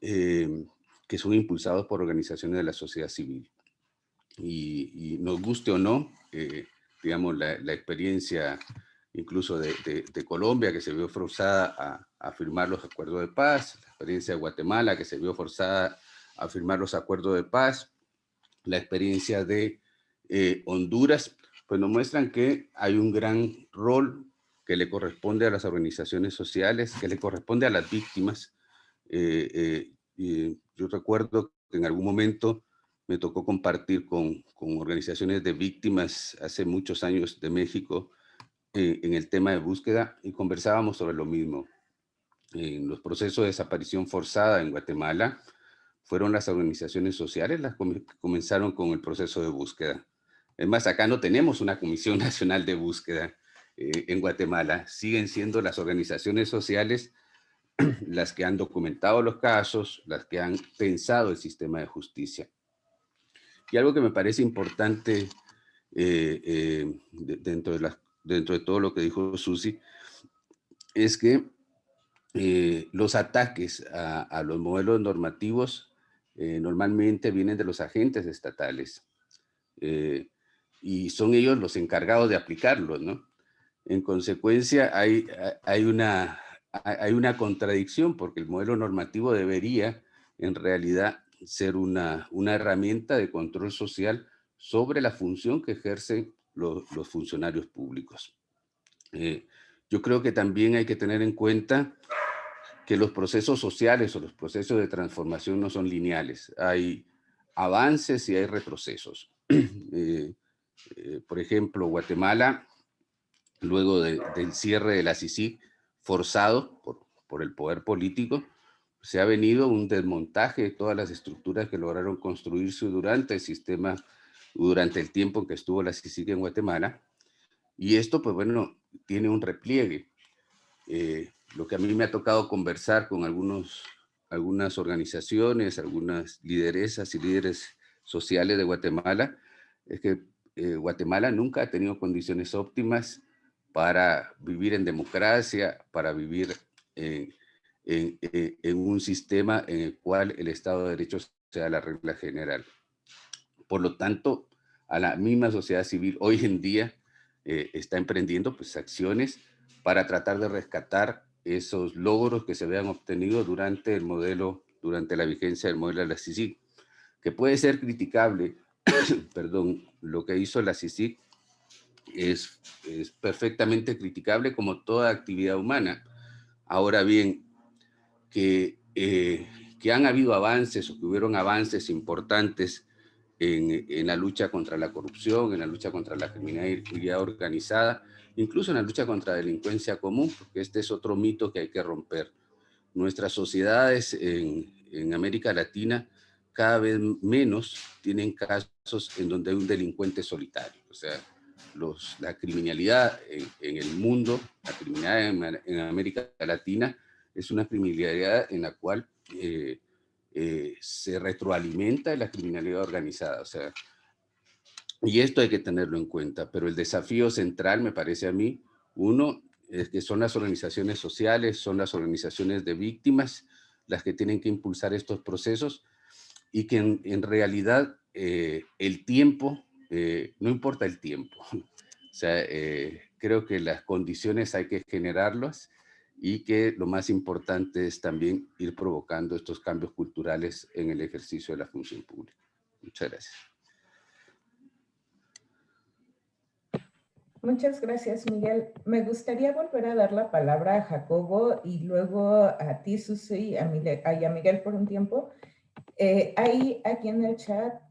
eh, que son impulsados por organizaciones de la sociedad civil. Y, nos guste o no, eh, digamos, la, experiencia incluso de, Colombia, que se vio forzada a, firmar los acuerdos de paz, la experiencia de Guatemala, que se vio forzada a firmar los acuerdos de paz, la experiencia de eh, Honduras, pues nos muestran que hay un gran rol que le corresponde a las organizaciones sociales, que le corresponde a las víctimas. Eh, yo recuerdo que en algún momento me tocó compartir con organizaciones de víctimas hace muchos años de México eh, en el tema de búsqueda y conversábamos sobre lo mismo. En los procesos de desaparición forzada en Guatemala, fueron las organizaciones sociales las que comenzaron con el proceso de búsqueda. Es más, acá no tenemos una Comisión Nacional de Búsqueda eh, en Guatemala. Siguen siendo las organizaciones sociales las que han documentado los casos, las que han pensado el sistema de justicia. Y algo que me parece importante eh, eh, dentro, de dentro de todo lo que dijo Susi, es que eh, los ataques a, los modelos normativos normalmente vienen de los agentes estatales y son ellos los encargados de aplicarlos, ¿no? En consecuencia, hay, hay, una, hay una contradicción porque el modelo normativo debería en realidad ser una, una herramienta de control social sobre la función que ejercen los, funcionarios públicos. Eh, yo creo que también hay que tener en cuenta que los procesos sociales o los procesos de transformación no son lineales. Hay avances y hay retrocesos. Eh, eh, por ejemplo, Guatemala, luego del cierre de la CICIG, forzado por, por el poder político, se ha venido un desmontaje de todas las estructuras que lograron construirse durante el sistema, durante el tiempo en que estuvo la CICIG en Guatemala. Y esto, pues bueno, tiene un repliegue. Eh, lo que a mí me ha tocado conversar con algunos, algunas organizaciones, algunas lideresas y líderes sociales de Guatemala, es que eh, Guatemala nunca ha tenido condiciones óptimas para vivir en democracia, para vivir en, en, un sistema en el cual el Estado de Derecho sea la regla general. Por lo tanto, a la misma sociedad civil hoy en día eh, está emprendiendo pues, acciones para tratar de rescatar esos logros que se habían obtenido durante el modelo, durante la vigencia del modelo de la CICIG, que puede ser criticable, perdón, lo que hizo la CICIG es, es perfectamente criticable como toda actividad humana. Ahora bien, que, eh, que han habido avances o que hubieron avances importantes en, la lucha contra la corrupción, en la lucha contra la criminalidad organizada, incluso en la lucha contra la delincuencia común, porque este es otro mito que hay que romper. Nuestras sociedades en, en América Latina cada vez menos tienen casos en donde hay un delincuente solitario. O sea, los, la criminalidad en, en, el mundo, la criminalidad en, en, América Latina, es una criminalidad en la cual eh, eh, se retroalimenta de la criminalidad organizada. O sea, y esto hay que tenerlo en cuenta, pero el desafío central me parece a mí, uno, es que son las organizaciones sociales, son las organizaciones de víctimas las que tienen que impulsar estos procesos y que en, realidad eh, el tiempo, eh, no importa el tiempo, o sea, creo que las condiciones hay que generarlas y que lo más importante es también ir provocando estos cambios culturales en el ejercicio de la función pública. Muchas gracias. Muchas gracias, Miguel. Me gustaría volver a dar la palabra a Jacobo y luego a ti, Susi, y a Miguel, por un tiempo. Eh, hay aquí en el chat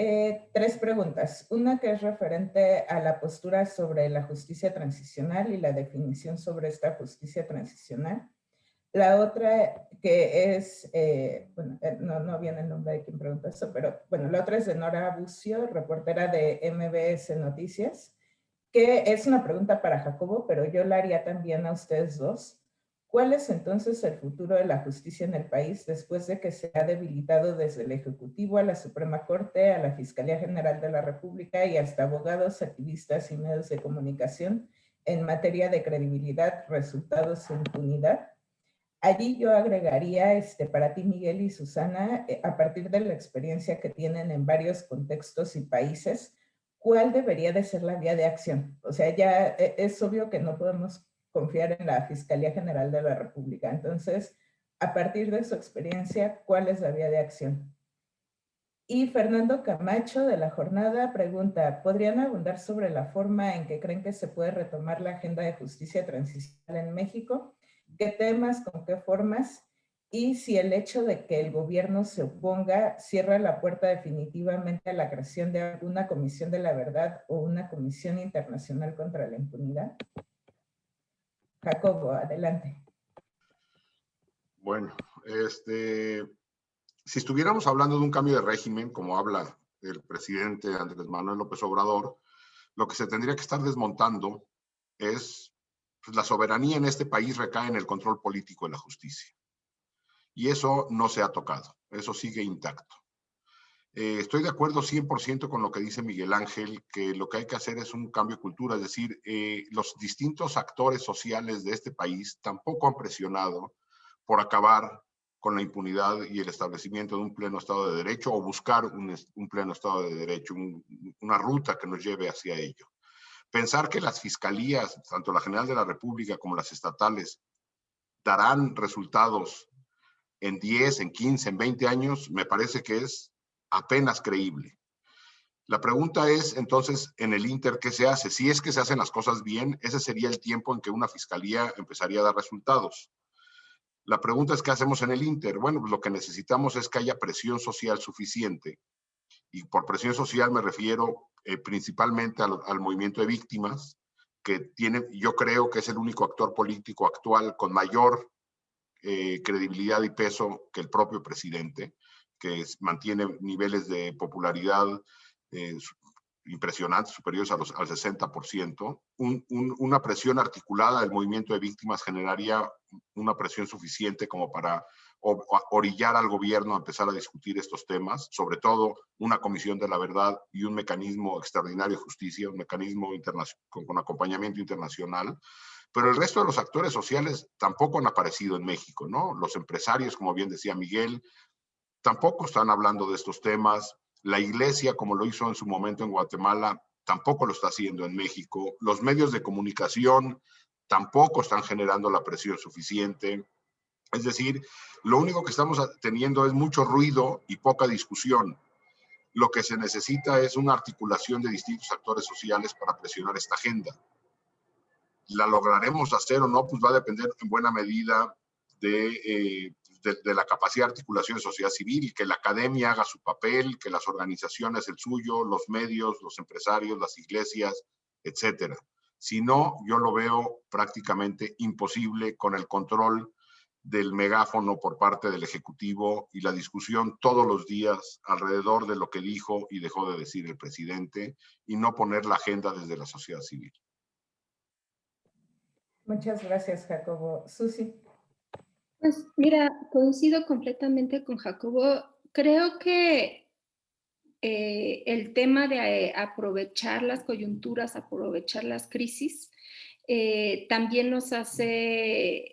eh, tres preguntas. Una que es referente a la postura sobre la justicia transicional y la definición sobre esta justicia transicional. La otra que es, eh, bueno, eh, no, no viene el nombre de quien pregunta eso, pero bueno, la otra es de Nora Bucio, reportera de MBS Noticias, que es una pregunta para Jacobo, pero yo la haría también a ustedes dos. ¿Cuál es entonces el futuro de la justicia en el país después de que se ha debilitado desde el Ejecutivo a la Suprema Corte, a la Fiscalía General de la República y hasta abogados, activistas y medios de comunicación en materia de credibilidad, resultados e impunidad? Allí yo agregaría este, para ti, Miguel y Susana, eh, a partir de la experiencia que tienen en varios contextos y países, ¿cuál debería de ser la vía de acción? O sea, ya eh, es obvio que no podemos confiar en la Fiscalía General de la República. Entonces, a partir de su experiencia, ¿cuál es la vía de acción? Y Fernando Camacho de la jornada pregunta, ¿podrían abundar sobre la forma en que creen que se puede retomar la agenda de justicia transicional en México? ¿Qué temas, con qué formas? Y si el hecho de que el gobierno se oponga cierra la puerta definitivamente a la creación de alguna comisión de la verdad o una comisión internacional contra la impunidad. Jacobo, adelante. Bueno, este, si estuviéramos hablando de un cambio de régimen, como habla el presidente Andrés Manuel López Obrador, lo que se tendría que estar desmontando es pues, la soberanía en este país recae en el control político de la justicia. Y eso no se ha tocado, eso sigue intacto. Eh, estoy de acuerdo 100% con lo que dice Miguel Ángel, que lo que hay que hacer es un cambio de cultura, es decir, eh, los distintos actores sociales de este país tampoco han presionado por acabar con la impunidad y el establecimiento de un pleno Estado de Derecho o buscar un, pleno Estado de Derecho, una ruta que nos lleve hacia ello. Pensar que las fiscalías, tanto la General de la República como las estatales, darán resultados en 10, en 15, en 20 años, me parece que es apenas creíble. La pregunta es entonces en el Inter, ¿qué se hace? Si es que se hacen las cosas bien, ese sería el tiempo en que una fiscalía empezaría a dar resultados. La pregunta es, ¿qué hacemos en el Inter? Bueno, pues lo que necesitamos es que haya presión social suficiente. Y por presión social me refiero eh, principalmente al, movimiento de víctimas, que tiene, yo creo que es el único actor político actual con mayor eh, credibilidad y peso que el propio presidente que mantiene niveles de popularidad eh, impresionantes, superiores a los, al 60%. una presión articulada del movimiento de víctimas generaría una presión suficiente como para orillar al gobierno a empezar a discutir estos temas, sobre todo una comisión de la verdad y un mecanismo extraordinario de justicia, un mecanismo con acompañamiento internacional. Pero el resto de los actores sociales tampoco han aparecido en México, ¿no? Los empresarios, como bien decía Miguel, tampoco están hablando de estos temas. La iglesia, como lo hizo en su momento en Guatemala, tampoco lo está haciendo en México. Los medios de comunicación tampoco están generando la presión suficiente. Es decir, lo único que estamos teniendo es mucho ruido y poca discusión. Lo que se necesita es una articulación de distintos actores sociales para presionar esta agenda. ¿La lograremos hacer o no? Pues va a depender en buena medida de eh, de, la capacidad de articulación de sociedad civil, que la academia haga su papel, que las organizaciones el suyo, los medios, los empresarios, las iglesias, etcétera. Si no, yo lo veo prácticamente imposible con el control del megáfono por parte del Ejecutivo y la discusión todos los días alrededor de lo que dijo y dejó de decir el presidente y no poner la agenda desde la sociedad civil. Muchas gracias, Jacobo. Susi. Pues mira, coincido completamente con Jacobo. Creo que eh, el tema de eh, aprovechar las coyunturas, aprovechar las crisis, eh, también nos hace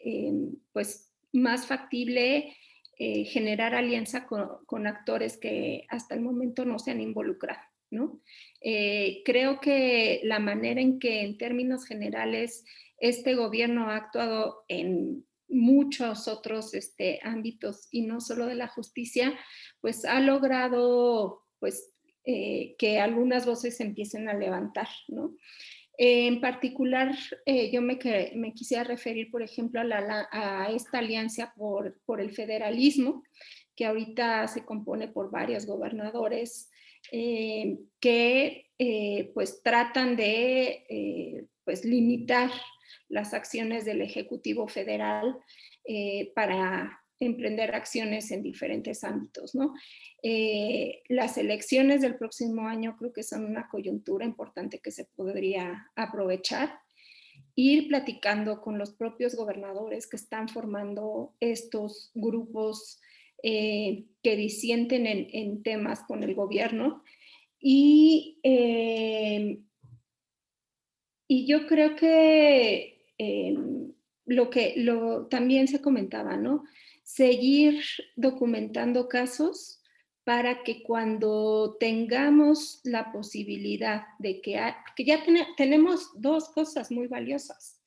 pues, más factible generar alianza con, actores que hasta el momento no se han involucrado. ¿no? creo que la manera en que en términos generales este gobierno ha actuado en muchos otros este, ámbitos y no solo de la justicia, pues ha logrado pues, eh, que algunas voces empiecen a levantar, ¿no? En particular, eh, yo me, me, quisiera referir, por ejemplo, a, a esta alianza por, por, el federalismo, que ahorita se compone por varios gobernadores eh, que pues tratan de pues limitar las acciones del Ejecutivo Federal eh, para emprender acciones en diferentes ámbitos. ¿no? Eh, las elecciones del próximo año creo que son una coyuntura importante que se podría aprovechar. Ir platicando con los propios gobernadores que están formando estos grupos eh, que disienten en, temas con el gobierno y, y yo creo que Em, lo que lo, también se comentaba, ¿no? Seguir documentando casos para que cuando tengamos la posibilidad de que, que ya tenemos dos cosas muy valiosas.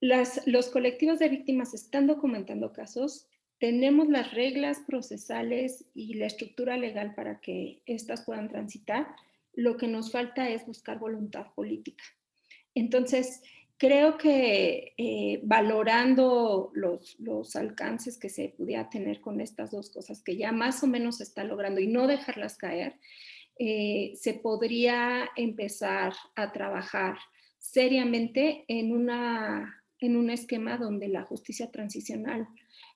Las, los colectivos de víctimas están documentando casos, tenemos las reglas procesales y la estructura legal para que éstas puedan transitar, lo que nos falta es buscar voluntad política. Entonces, creo que eh, valorando los, los, alcances que se pudiera tener con estas dos cosas que ya más o menos se está logrando y no dejarlas caer, eh, se podría empezar a trabajar seriamente en, una, en un esquema donde la justicia transicional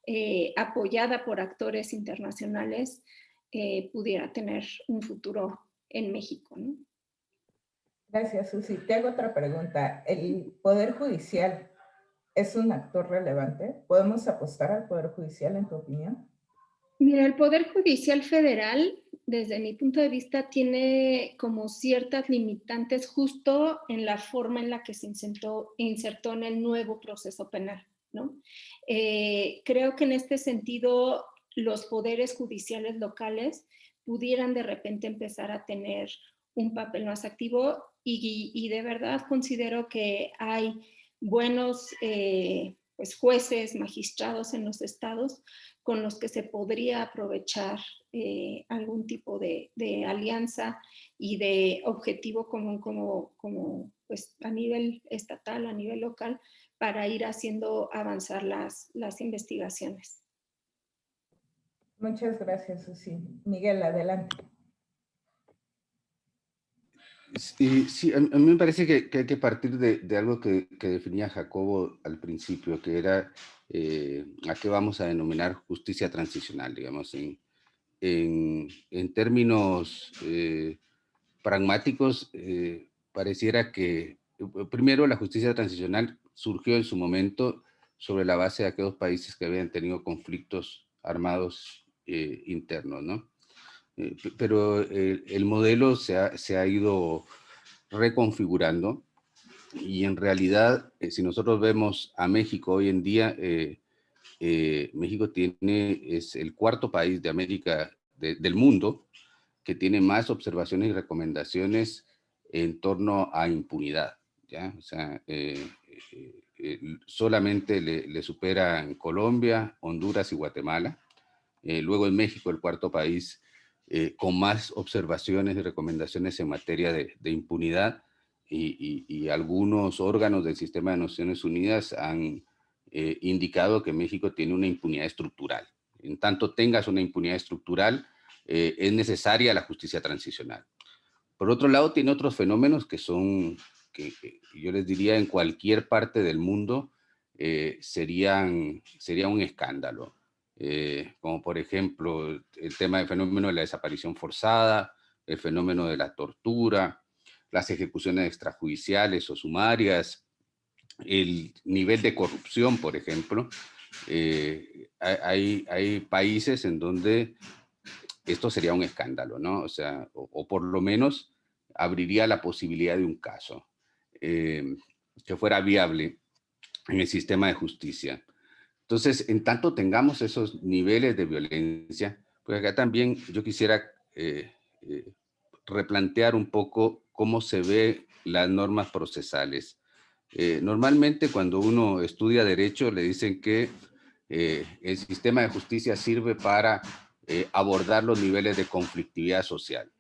eh, apoyada por actores internacionales pudiera tener un futuro en México. Gracias, Susi. Te hago otra pregunta. ¿El Poder Judicial es un actor relevante? ¿Podemos apostar al Poder Judicial, en tu opinión? Mira, el Poder Judicial Federal, desde mi punto de vista, tiene como ciertas limitantes justo en la forma en la que se insertó, en el nuevo proceso penal. ¿no? Eh, creo que en este sentido los poderes judiciales locales pudieran de repente empezar a tener un papel más activo y, de verdad considero que hay buenos eh, pues jueces, magistrados en los estados con los que se podría aprovechar eh, algún tipo de, alianza y de objetivo común como, como pues a nivel estatal, a nivel local, para ir haciendo avanzar las, las investigaciones. Muchas gracias, Susi. Miguel, adelante. Sí, sí, a, mí me parece que, hay que partir de, algo que, definía Jacobo al principio, que era eh, a qué vamos a denominar justicia transicional, digamos, en, en, términos eh, pragmáticos, pareciera que primero la justicia transicional surgió en su momento sobre la base de aquellos países que habían tenido conflictos armados internos, ¿no? Pero el modelo se ha, se ha ido reconfigurando y en realidad, eh, si nosotros vemos a México hoy en día, eh, eh, México tiene, es el cuarto país de América, del mundo, que tiene más observaciones y recomendaciones en torno a impunidad. ¿ya? O sea, solamente le, le superan Colombia, Honduras y Guatemala. luego en México, el cuarto país con más observaciones y recomendaciones en materia de, de impunidad y, algunos órganos del sistema de Naciones Unidas han eh, indicado que México tiene una impunidad estructural. En tanto tengas una impunidad estructural, eh, es necesaria la justicia transicional. Por otro lado, tiene otros fenómenos que son, que, yo les diría en cualquier parte del mundo, eh, serían, sería un escándalo. Como por ejemplo el tema del fenómeno de la desaparición forzada, el fenómeno de la tortura, las ejecuciones extrajudiciales o sumarias, el nivel de corrupción, por ejemplo. Eh, hay, hay países en donde esto sería un escándalo, ¿no? O sea, o, por lo menos abriría la posibilidad de un caso eh, que fuera viable en el sistema de justicia. Entonces, en tanto tengamos esos niveles de violencia, pues acá también yo quisiera eh, replantear un poco cómo se ve las normas procesales. Eh, normalmente cuando uno estudia derecho le dicen que eh, el sistema de justicia sirve para eh, abordar los niveles de conflictividad social.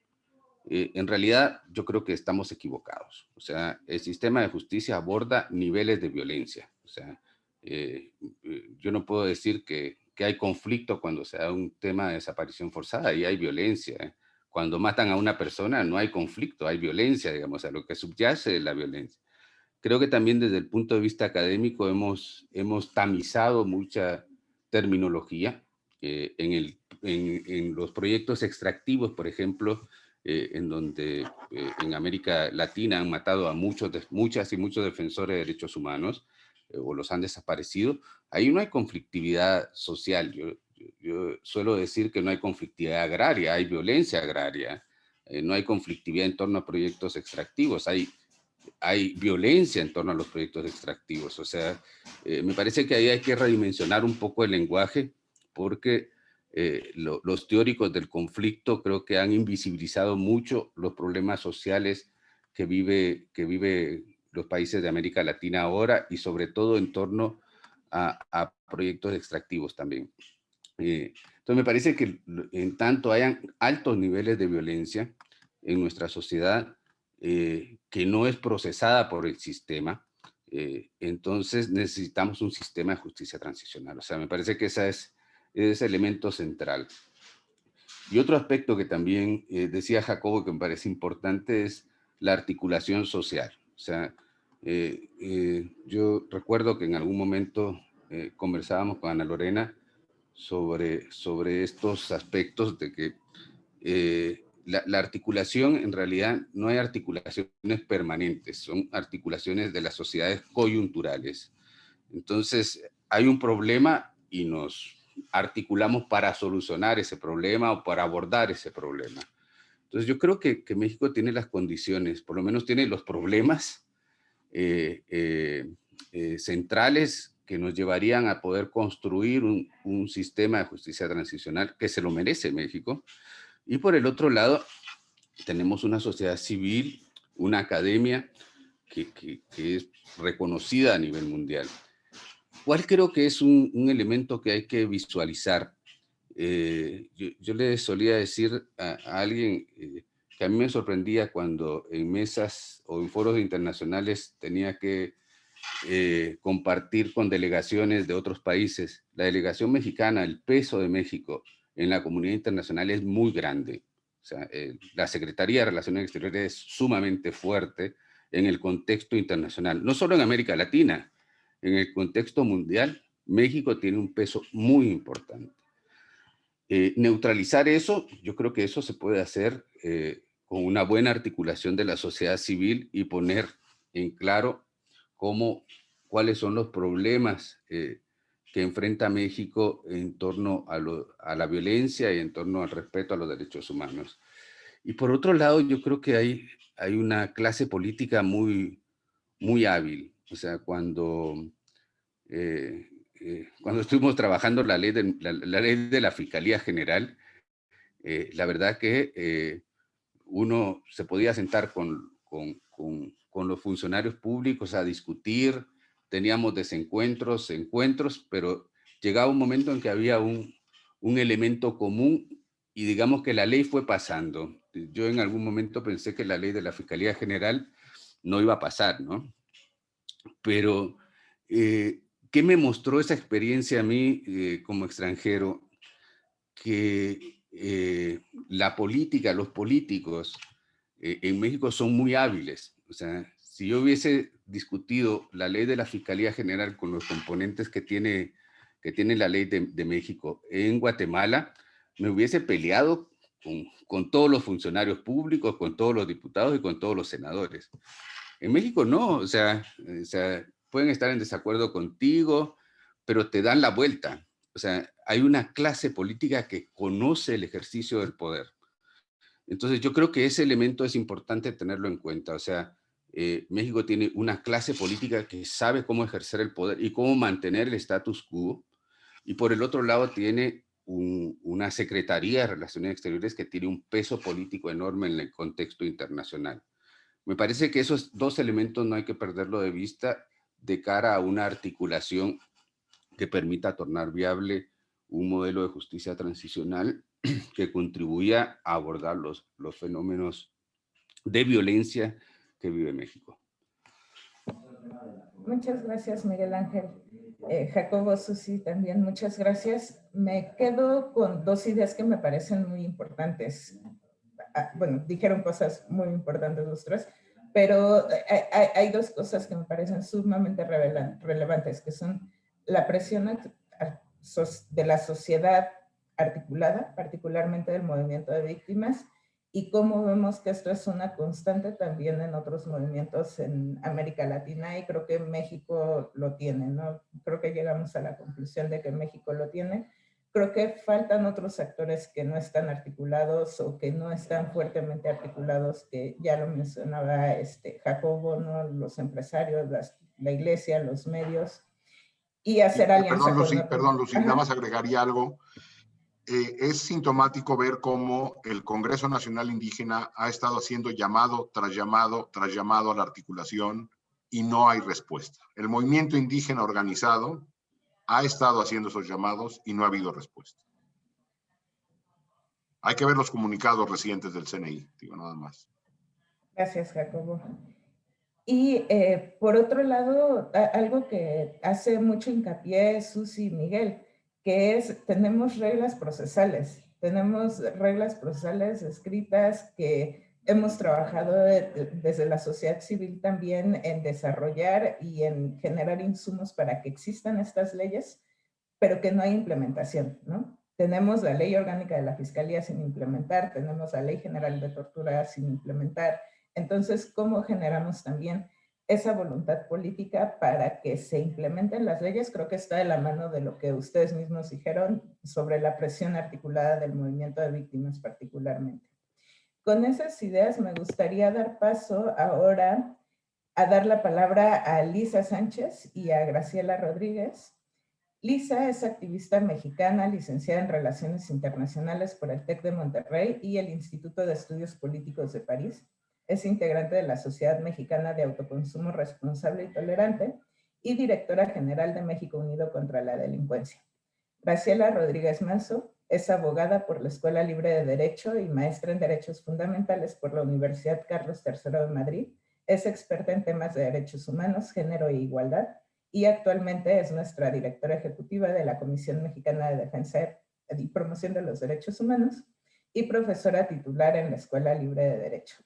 en realidad yo creo que estamos equivocados. O sea, el sistema de justicia aborda niveles de violencia. O sea, yo no puedo decir que, que, hay conflicto cuando se da un tema de desaparición forzada y hay violencia cuando matan a una persona no hay conflicto, hay violencia, digamos, a lo que subyace la violencia. Creo que también desde el punto de vista académico hemos, hemos tamizado mucha terminología. Eh, en, el, en, los proyectos extractivos, por ejemplo, eh, en donde eh, en América Latina han matado a muchos, muchas y muchos defensores de derechos humanos, o los han desaparecido, ahí no hay conflictividad social. Yo, suelo decir que no hay conflictividad agraria, hay violencia agraria, eh, no hay conflictividad en torno a proyectos extractivos, hay, hay violencia en torno a los proyectos extractivos. O sea, eh, me parece que ahí hay que redimensionar un poco el lenguaje porque eh, los teóricos del conflicto creo que han invisibilizado mucho los problemas sociales que vive, que vive los países de América Latina ahora y sobre todo en torno a, proyectos extractivos también. Eh, entonces me parece que en tanto hayan altos niveles de violencia en nuestra sociedad eh, que no es procesada por el sistema, eh, entonces necesitamos un sistema de justicia transicional. O sea, me parece que ese es ese elemento central. Y otro aspecto que también decía Jacobo que me parece importante es la articulación social. O sea, yo recuerdo que en algún momento conversábamos con Ana Lorena sobre, sobre estos aspectos de que eh, la, articulación, en realidad no hay articulaciones permanentes, son articulaciones de las sociedades coyunturales. Entonces, hay un problema y nos articulamos para solucionar ese problema o para abordar ese problema. Entonces, yo creo que, que México tiene las condiciones, por lo menos tiene los problemas eh, eh, centrales que nos llevarían a poder construir un, sistema de justicia transicional que se lo merece México. Y por el otro lado, tenemos una sociedad civil, una academia que, es reconocida a nivel mundial. ¿Cuál creo que es un, elemento que hay que visualizar? Eh, yo, le solía decir a, alguien eh, que a mí me sorprendía cuando en mesas o en foros internacionales tenía que eh, compartir con delegaciones de otros países. La delegación mexicana, el peso de México en la comunidad internacional es muy grande. O sea, eh, la Secretaría de Relaciones Exteriores es sumamente fuerte en el contexto internacional, no solo en América Latina, en el contexto mundial, México tiene un peso muy importante. Eh, neutralizar eso, yo creo que eso se puede hacer con una buena articulación de la sociedad civil y poner en claro cómo, cuáles son los problemas eh, que enfrenta México en torno a, la violencia y en torno al respeto a los derechos humanos. Y por otro lado, yo creo que hay, hay una clase política muy, muy hábil. O sea, cuando, eh, eh, cuando estuvimos trabajando la ley de la, ley de la Fiscalía General, eh, la verdad que uno se podía sentar con, con, con, con, los funcionarios públicos a discutir, teníamos desencuentros, encuentros, pero llegaba un momento en que había un, un elemento común y digamos que la ley fue pasando. Yo en algún momento pensé que la ley de la Fiscalía General no iba a pasar, ¿no? Pero, eh, ¿qué me mostró esa experiencia a mí eh, como extranjero? Que eh, la política, los políticos en México son muy hábiles. O sea, si yo hubiese discutido la ley de la Fiscalía General con los componentes que tiene, que tiene la ley de, de México en Guatemala, me hubiese peleado con, con, todos los funcionarios públicos, con todos los diputados y con todos los senadores. En México no, o sea, o sea, pueden estar en desacuerdo contigo, pero te dan la vuelta. O sea, hay una clase política que conoce el ejercicio del poder. Entonces yo creo que ese elemento es importante tenerlo en cuenta. O sea, eh, México tiene una clase política que sabe cómo ejercer el poder y cómo mantener el status quo. Y por el otro lado tiene una Secretaría de Relaciones Exteriores que tiene un peso político enorme en el contexto internacional. Me parece que esos dos elementos no hay que perderlo de vista de cara a una articulación que permita tornar viable un modelo de justicia transicional que contribuya a abordar los, los fenómenos de violencia que vive México. Muchas gracias, Miguel Ángel. Eh, Jacobo, Susi, también muchas gracias. Me quedo con dos ideas que me parecen muy importantes. Ah, bueno, dijeron cosas muy importantes los tres, pero hay, dos cosas que me parecen sumamente relevantes, que son la presión de la sociedad articulada, particularmente del movimiento de víctimas, y cómo vemos que esto es una constante también en otros movimientos en América Latina y creo que México lo tiene, ¿no? Creo que llegamos a la conclusión de que México lo tiene. Creo que faltan otros actores que no están articulados o que no están fuertemente articulados, que ya lo mencionaba este Jacobo, ¿no? Los empresarios, la iglesia, los medios, y hacer alianzas. Perdón, Lucy, perdón, Lucy, nada más agregaría algo eh, es sintomático ver cómo el Congreso Nacional Indígena ha estado haciendo llamado tras llamado tras llamado a la articulación y no hay respuesta. El movimiento indígena organizado ha estado haciendo esos llamados y no ha habido respuesta. Hay que ver los comunicados recientes del CNI, digo nada más. Gracias, Jacobo. Y eh, por otro lado, algo que hace mucho hincapié Susi y Miguel, que es, tenemos reglas procesales, tenemos reglas procesales escritas que hemos trabajado desde la sociedad civil también en desarrollar y en generar insumos para que existan estas leyes, pero que no hay implementación, ¿no? Tenemos la ley orgánica de la Fiscalía sin implementar, tenemos la ley general de tortura sin implementar. Entonces, ¿cómo generamos también esa voluntad política para que se implementen las leyes, creo que está de la mano de lo que ustedes mismos dijeron sobre la presión articulada del movimiento de víctimas particularmente. Con esas ideas me gustaría dar paso ahora a dar la palabra a Lisa Sánchez y a Graciela Rodríguez. Lisa es activista mexicana, licenciada en Relaciones Internacionales por el TEC de Monterrey y el Instituto de Estudios Políticos de París es integrante de la Sociedad Mexicana de Autoconsumo Responsable y Tolerante y directora general de México Unido contra la Delincuencia. Graciela Rodríguez Manso es abogada por la Escuela Libre de Derecho y maestra en Derechos Fundamentales por la Universidad Carlos III de Madrid. Es experta en temas de derechos humanos, género e igualdad y actualmente es nuestra directora ejecutiva de la Comisión Mexicana de Defensa y Promoción de los Derechos Humanos y profesora titular en la Escuela Libre de Derecho.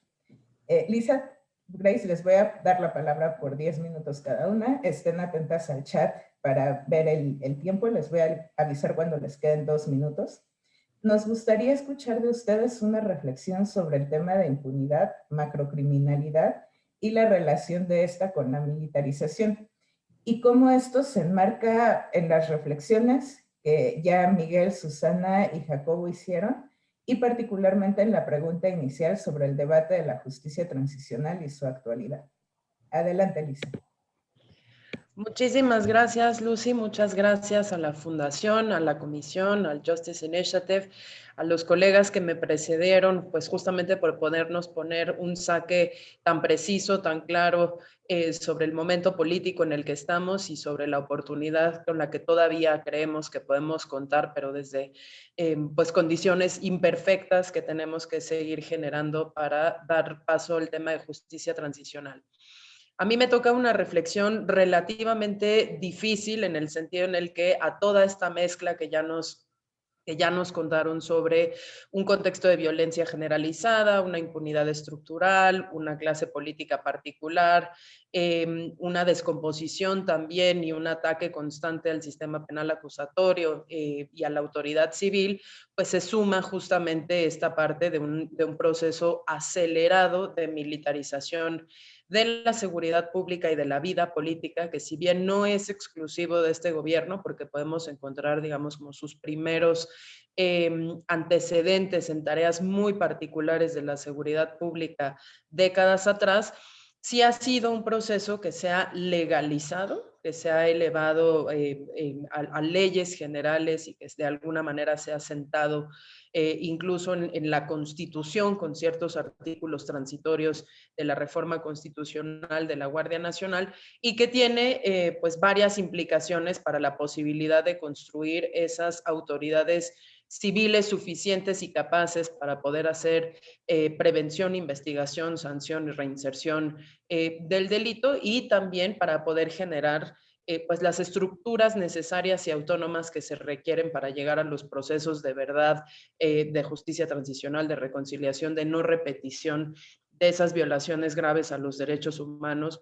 Eh, Lisa, Grace, les voy a dar la palabra por 10 minutos cada una. Estén atentas al chat para ver el, tiempo. Les voy a avisar cuando les queden dos minutos. nos gustaría escuchar de ustedes una reflexión sobre el tema de impunidad, macrocriminalidad y la relación de esta con la militarización y cómo esto se enmarca en las reflexiones que ya Miguel, Susana y Jacobo hicieron y particularmente en la pregunta inicial sobre el debate de la justicia transicional y su actualidad. Adelante, Lisa. Muchísimas gracias, Lucy. Muchas gracias a la Fundación, a la Comisión, al Justice Initiative, a los colegas que me precedieron, pues justamente por podernos poner un saque tan preciso, tan claro eh, sobre el momento político en el que estamos y sobre la oportunidad con la que todavía creemos que podemos contar, pero desde eh, pues condiciones imperfectas que tenemos que seguir generando para dar paso al tema de justicia transicional. A mí me toca una reflexión relativamente difícil en el sentido en el que a toda esta mezcla que ya nos que ya nos contaron sobre un contexto de violencia generalizada, una impunidad estructural, una clase política particular, em, una descomposición también y un ataque constante al sistema penal acusatorio eh, y a la autoridad civil, pues se suma justamente esta parte de un, de un proceso acelerado de militarización de la seguridad pública y de la vida política, que si bien no es exclusivo de este gobierno, porque podemos encontrar, digamos, como sus primeros em, antecedentes en tareas muy particulares de la seguridad pública décadas atrás, sí ha sido un proceso que se ha legalizado, que se ha elevado eh, a, leyes generales y que de alguna manera se ha sentado eh, incluso en, la Constitución con ciertos artículos transitorios de la reforma constitucional de la Guardia Nacional y que tiene eh, pues varias implicaciones para la posibilidad de construir esas autoridades civiles suficientes y capaces para poder hacer eh, prevención, investigación, sanción y reinserción del delito y también para poder generar eh, pues las estructuras necesarias y autónomas que se requieren para llegar a los procesos de verdad, eh, de justicia transicional, de reconciliación, de no repetición de esas violaciones graves a los derechos humanos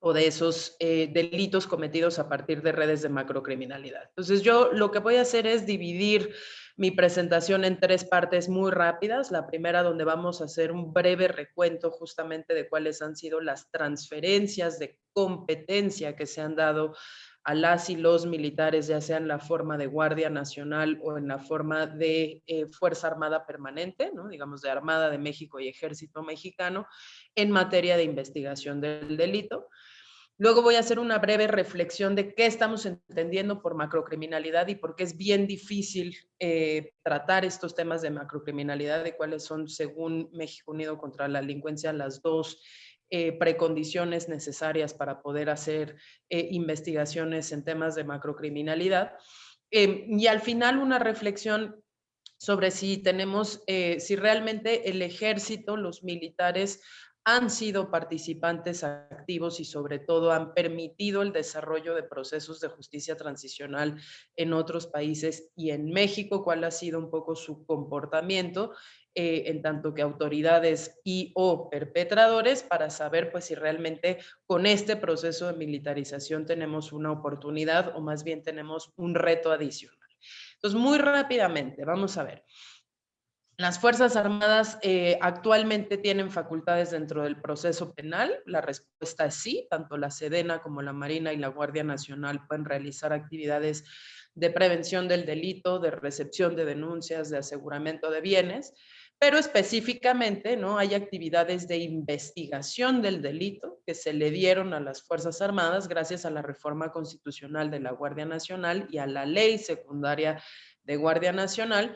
o de esos eh, delitos cometidos a partir de redes de macrocriminalidad. Entonces yo lo que voy a hacer es dividir mi presentación en tres partes muy rápidas. La primera donde vamos a hacer un breve recuento justamente de cuáles han sido las transferencias de competencia que se han dado a las y los militares, ya sea en la forma de Guardia Nacional o en la forma de eh, Fuerza Armada Permanente, digamos de Armada de México y Ejército Mexicano, en materia de investigación del delito. Luego voy a hacer una breve reflexión de qué estamos entendiendo por macrocriminalidad y por qué es bien difícil eh, tratar estos temas de macrocriminalidad, de cuáles son, según México Unido contra la Delincuencia, las dos eh, precondiciones necesarias para poder hacer eh, investigaciones en temas de macrocriminalidad. Em, y al final una reflexión sobre si tenemos, si realmente el ejército, los militares han sido participantes activos y sobre todo han permitido el desarrollo de procesos de justicia transicional en otros países y en México, cuál ha sido un poco su comportamiento eh, en tanto que autoridades y o perpetradores para saber pues si realmente con este proceso de militarización tenemos una oportunidad o más bien tenemos un reto adicional. Entonces, muy rápidamente, vamos a ver. Las Fuerzas Armadas eh, actualmente tienen facultades dentro del proceso penal. La respuesta es sí, tanto la Sedena como la Marina y la Guardia Nacional pueden realizar actividades de prevención del delito, de recepción de denuncias, de aseguramiento de bienes, pero específicamente ¿no? hay actividades de investigación del delito que se le dieron a las Fuerzas Armadas gracias a la reforma constitucional de la Guardia Nacional y a la ley secundaria de Guardia Nacional,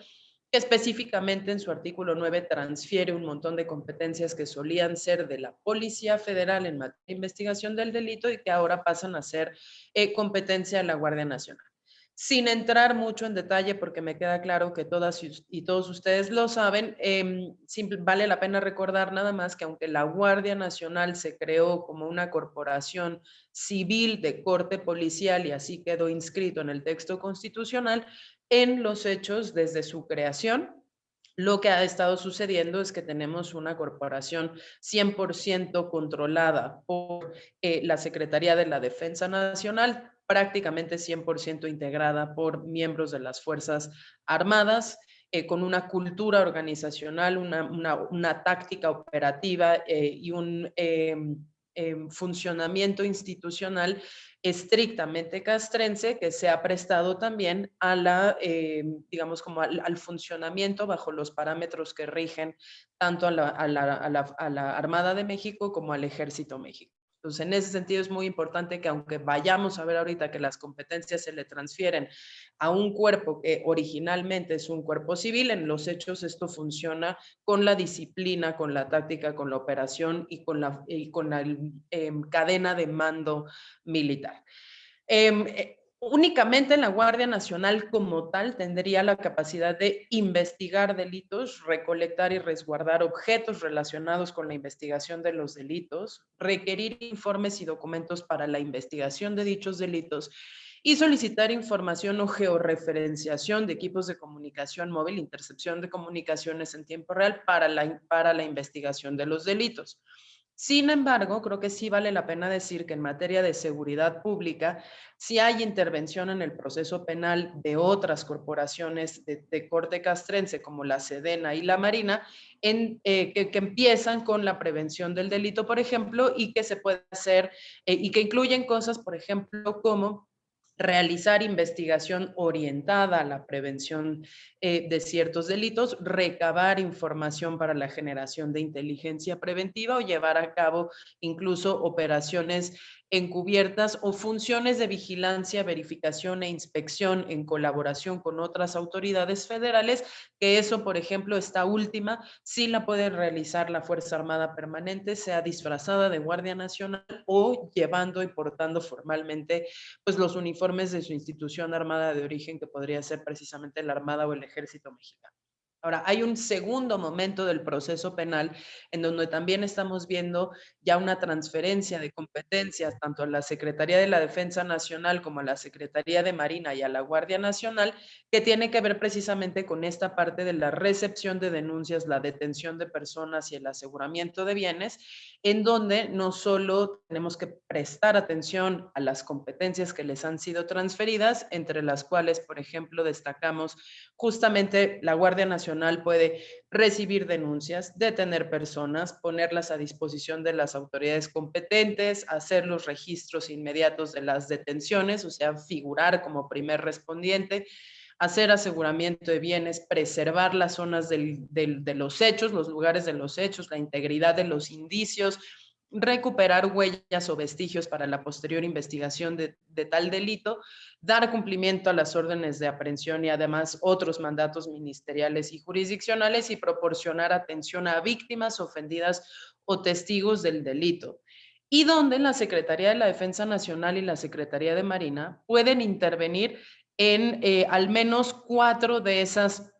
que específicamente en su artículo 9 transfiere un montón de competencias que solían ser de la Policía Federal en materia de investigación del delito y que ahora pasan a ser eh, competencia de la Guardia Nacional. Sin entrar mucho en detalle, porque me queda claro que todas y todos ustedes lo saben, eh, vale la pena recordar nada más que aunque la Guardia Nacional se creó como una corporación civil de corte policial y así quedó inscrito en el texto constitucional, en los hechos desde su creación. Lo que ha estado sucediendo es que tenemos una corporación 100% controlada por eh, la Secretaría de la Defensa Nacional, prácticamente 100% integrada por miembros de las Fuerzas Armadas, eh, con una cultura organizacional, una, una, táctica operativa eh, y un em, em, funcionamiento institucional estrictamente castrense que se ha prestado también a la, em, digamos, como al, funcionamiento bajo los parámetros que rigen tanto a la, a la Armada de México como al Ejército México. Entonces, en ese sentido es muy importante que aunque vayamos a ver ahorita que las competencias se le transfieren a un cuerpo que originalmente es un cuerpo civil, en los hechos esto funciona con la disciplina, con la táctica, con la operación y con la, y con la em, cadena de mando militar. Em, eh, únicamente la Guardia Nacional como tal tendría la capacidad de investigar delitos, recolectar y resguardar objetos relacionados con la investigación de los delitos, requerir informes y documentos para la investigación de dichos delitos y solicitar información o georreferenciación de equipos de comunicación móvil, intercepción de comunicaciones en tiempo real para la, para la investigación de los delitos. Sin embargo, creo que sí vale la pena decir que en materia de seguridad pública, si hay intervención en el proceso penal de otras corporaciones de, corte castrense como la Sedena y la Marina, eh, que, empiezan con la prevención del delito, por ejemplo, y que se puede hacer, eh, y que incluyen cosas, por ejemplo, como realizar investigación orientada a la prevención eh, de ciertos delitos, recabar información para la generación de inteligencia preventiva o llevar a cabo incluso operaciones encubiertas o funciones de vigilancia, verificación e inspección en colaboración con otras autoridades federales, que eso, por ejemplo, esta última, sí la puede realizar la Fuerza Armada Permanente, sea disfrazada de Guardia Nacional o llevando y portando formalmente pues, los uniformes de su institución armada de origen, que podría ser precisamente la Armada o el Ejército Mexicano. Ahora, hay un segundo momento del proceso penal en donde también estamos viendo ya una transferencia de competencias tanto a la Secretaría de la Defensa Nacional como a la Secretaría de Marina y a la Guardia Nacional, que tiene que ver precisamente con esta parte de la recepción de denuncias, la detención de personas y el aseguramiento de bienes, en donde no solo tenemos que prestar atención a las competencias que les han sido transferidas, entre las cuales, por ejemplo, destacamos justamente la Guardia Nacional puede recibir denuncias, detener personas, ponerlas a disposición de las autoridades competentes, hacer los registros inmediatos de las detenciones, o sea, figurar como primer respondiente, hacer aseguramiento de bienes, preservar las zonas de los hechos, los lugares de los hechos, la integridad de los indicios, recuperar huellas o vestigios para la posterior investigación de, tal delito, dar cumplimiento a las órdenes de aprehensión y además otros mandatos ministeriales y jurisdiccionales y proporcionar atención a víctimas ofendidas o testigos del delito. Y donde la Secretaría de la Defensa Nacional y la Secretaría de Marina pueden intervenir en eh, al menos cuatro de esas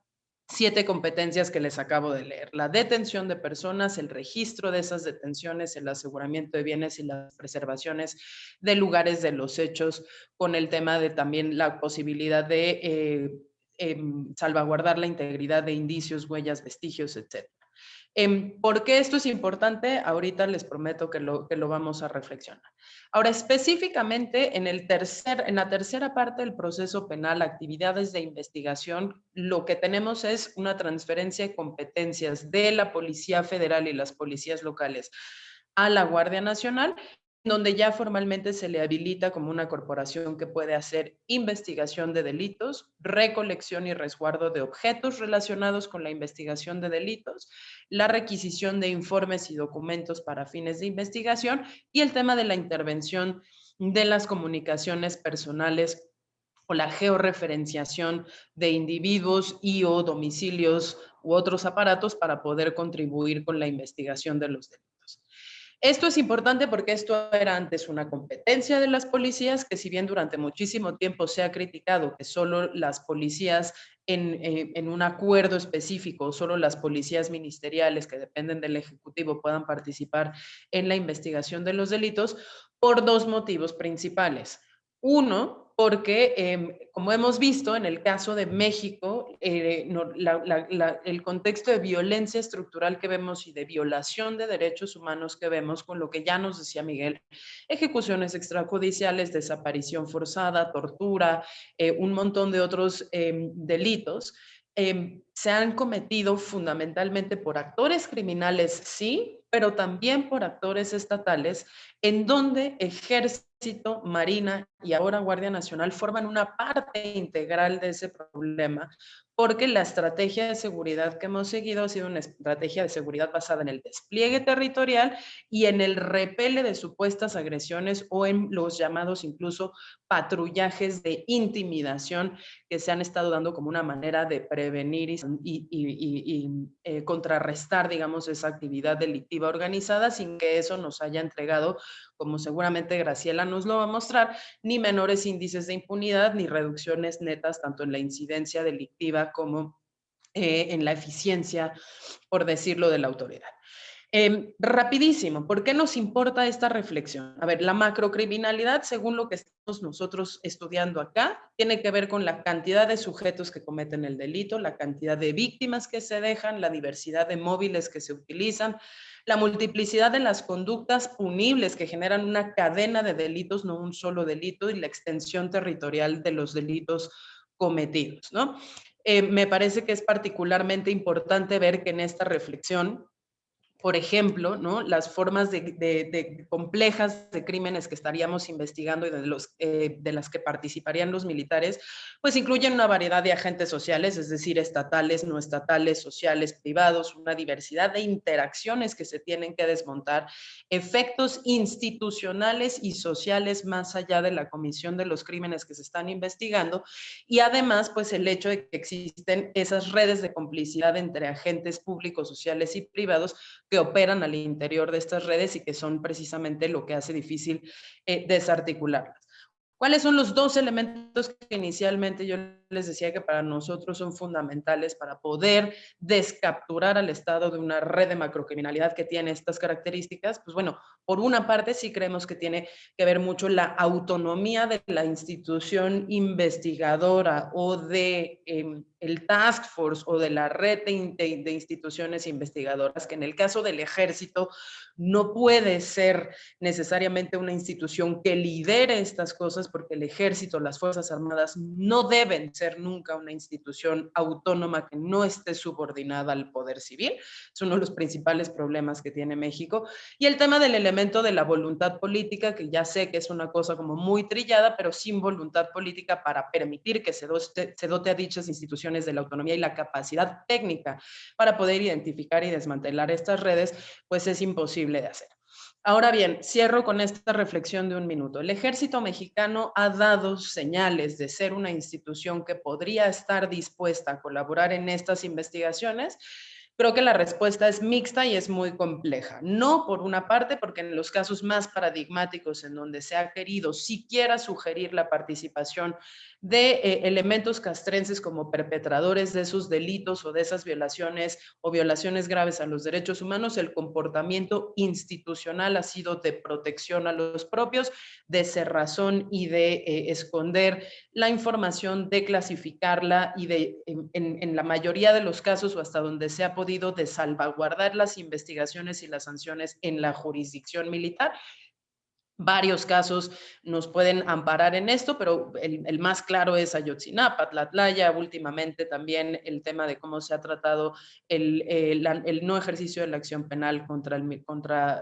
siete competencias que les acabo de leer. La detención de personas, el registro de esas detenciones, el aseguramiento de bienes y las preservaciones de lugares de los hechos, con el tema de también la posibilidad de eh, em, salvaguardar la integridad de indicios, huellas, vestigios, etc. ¿Por qué esto es importante? Ahorita les prometo que lo, que lo vamos a reflexionar. Ahora, específicamente en, el tercer, en la tercera parte del proceso penal, actividades de investigación, lo que tenemos es una transferencia de competencias de la Policía Federal y las policías locales a la Guardia Nacional donde ya formalmente se le habilita como una corporación que puede hacer investigación de delitos, recolección y resguardo de objetos relacionados con la investigación de delitos, la requisición de informes y documentos para fines de investigación y el tema de la intervención de las comunicaciones personales o la georreferenciación de individuos y o domicilios u otros aparatos para poder contribuir con la investigación de los delitos. Esto es importante porque esto era antes una competencia de las policías, que si bien durante muchísimo tiempo se ha criticado que solo las policías en, eh, un acuerdo específico, solo las policías ministeriales que dependen del Ejecutivo puedan participar en la investigación de los delitos, por dos motivos principales. Uno, porque, em, como hemos visto en el caso de México, eh, el contexto de violencia estructural que vemos y de violación de derechos humanos que vemos, con lo que ya nos decía Miguel, ejecuciones extrajudiciales, desaparición forzada, tortura, eh, un montón de otros em, delitos, em, se han cometido fundamentalmente por actores criminales, sí, pero también por actores estatales, en donde ejército, marina y ahora Guardia Nacional forman una parte integral de ese problema, porque la estrategia de seguridad que hemos seguido ha sido una estrategia de seguridad basada en el despliegue territorial y en el repele de supuestas agresiones o en los llamados incluso patrullajes de intimidación que se han estado dando como una manera de prevenir y, eh, contrarrestar, digamos, esa actividad delictiva organizada sin que eso nos haya entregado, como seguramente Graciela nos lo va a mostrar, ni menores índices de impunidad ni reducciones netas tanto en la incidencia delictiva como eh, en la eficiencia, por decirlo, de la autoridad. Em, rapidísimo, ¿por qué nos importa esta reflexión? A ver, la macrocriminalidad, según lo que estamos nosotros estudiando acá, tiene que ver con la cantidad de sujetos que cometen el delito, la cantidad de víctimas que se dejan, la diversidad de móviles que se utilizan, la multiplicidad de las conductas punibles que generan una cadena de delitos, no un solo delito, y la extensión territorial de los delitos cometidos, ¿no? Eh, me parece que es particularmente importante ver que en esta reflexión por ejemplo, ¿no? las formas de, complejas de crímenes que estaríamos investigando y de, los, eh, de las que participarían los militares, pues incluyen una variedad de agentes sociales, es decir, estatales, no estatales, sociales, privados, una diversidad de interacciones que se tienen que desmontar, efectos institucionales y sociales más allá de la comisión de los crímenes que se están investigando y además, pues el hecho de que existen esas redes de complicidad entre agentes públicos, sociales y privados que operan al interior de estas redes y que son precisamente lo que hace difícil eh, desarticularlas. ¿Cuáles son los dos elementos que inicialmente yo les decía que para nosotros son fundamentales para poder descapturar al Estado de una red de macrocriminalidad que tiene estas características? Pues bueno, por una parte sí creemos que tiene que ver mucho la autonomía de la institución investigadora o de em, el task force o de la red de, instituciones investigadoras, que en el caso del ejército no puede ser necesariamente una institución que lidere estas cosas porque el ejército, las Fuerzas Armadas no deben ser nunca una institución autónoma que no esté subordinada al poder civil. Es uno de los principales problemas que tiene México. Y el tema del elemento de la voluntad política, que ya sé que es una cosa como muy trillada, pero sin voluntad política para permitir que se dote, se dote a dichas instituciones de la autonomía y la capacidad técnica para poder identificar y desmantelar estas redes, pues es imposible de hacer. Ahora bien, cierro con esta reflexión de un minuto. El ejército mexicano ha dado señales de ser una institución que podría estar dispuesta a colaborar en estas investigaciones Creo que la respuesta es mixta y es muy compleja. No por una parte, porque en los casos más paradigmáticos en donde se ha querido siquiera sugerir la participación de eh, elementos castrenses como perpetradores de esos delitos o de esas violaciones o violaciones graves a los derechos humanos, el comportamiento institucional ha sido de protección a los propios, de cerrazón y de eh, esconder la información, de clasificarla y de, en, en la mayoría de los casos o hasta donde se ha podido de salvaguardar las investigaciones y las sanciones en la jurisdicción militar Varios casos nos pueden amparar en esto, pero el, más claro es Ayotzinapa, Tlatlaya, últimamente también el tema de cómo se ha tratado el, no ejercicio de la acción penal contra, el,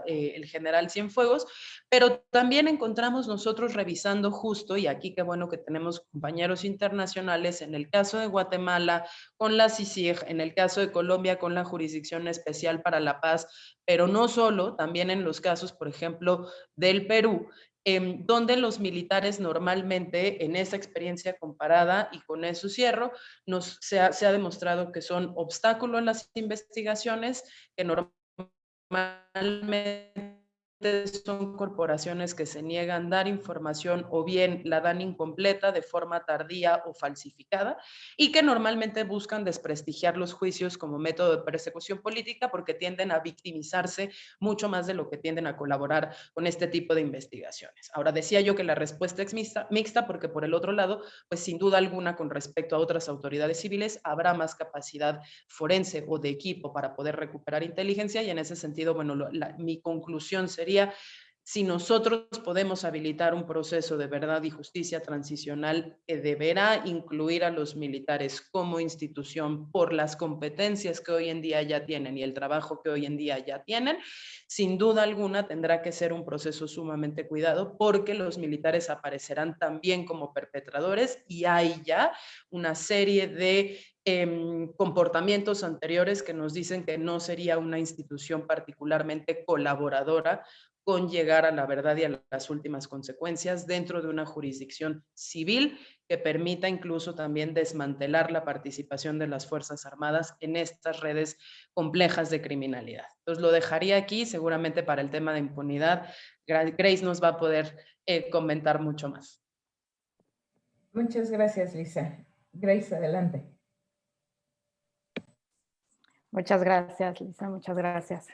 eh, el general Cienfuegos, pero también encontramos nosotros revisando justo, y aquí qué bueno que tenemos compañeros internacionales, en el caso de Guatemala con la CICIG, en el caso de Colombia con la Jurisdicción Especial para la Paz, pero no solo, también en los casos, por ejemplo, del Perú, em, donde los militares normalmente en esa experiencia comparada, y con eso cierro, nos, se, ha, se ha demostrado que son obstáculo en las investigaciones, que normalmente son corporaciones que se niegan dar información o bien la dan incompleta de forma tardía o falsificada y que normalmente buscan desprestigiar los juicios como método de persecución política porque tienden a victimizarse mucho más de lo que tienden a colaborar con este tipo de investigaciones. Ahora decía yo que la respuesta es mixta, mixta porque por el otro lado, pues sin duda alguna con respecto a otras autoridades civiles habrá más capacidad forense o de equipo para poder recuperar inteligencia y en ese sentido, bueno, mi conclusión sería si nosotros podemos habilitar un proceso de verdad y justicia transicional que deberá incluir a los militares como institución por las competencias que hoy en día ya tienen y el trabajo que hoy en día ya tienen, sin duda alguna tendrá que ser un proceso sumamente cuidado porque los militares aparecerán también como perpetradores y hay ya una serie de em, comportamientos anteriores que nos dicen que no sería una institución particularmente colaboradora con llegar a la verdad y a las últimas consecuencias dentro de una jurisdicción civil que permita incluso también desmantelar la participación de las Fuerzas Armadas en estas redes complejas de criminalidad. Entonces lo dejaría aquí, seguramente para el tema de impunidad, Grace nos va a poder eh, comentar mucho más. Muchas gracias, Lisa. Grace, adelante. Muchas gracias, Lisa, muchas gracias.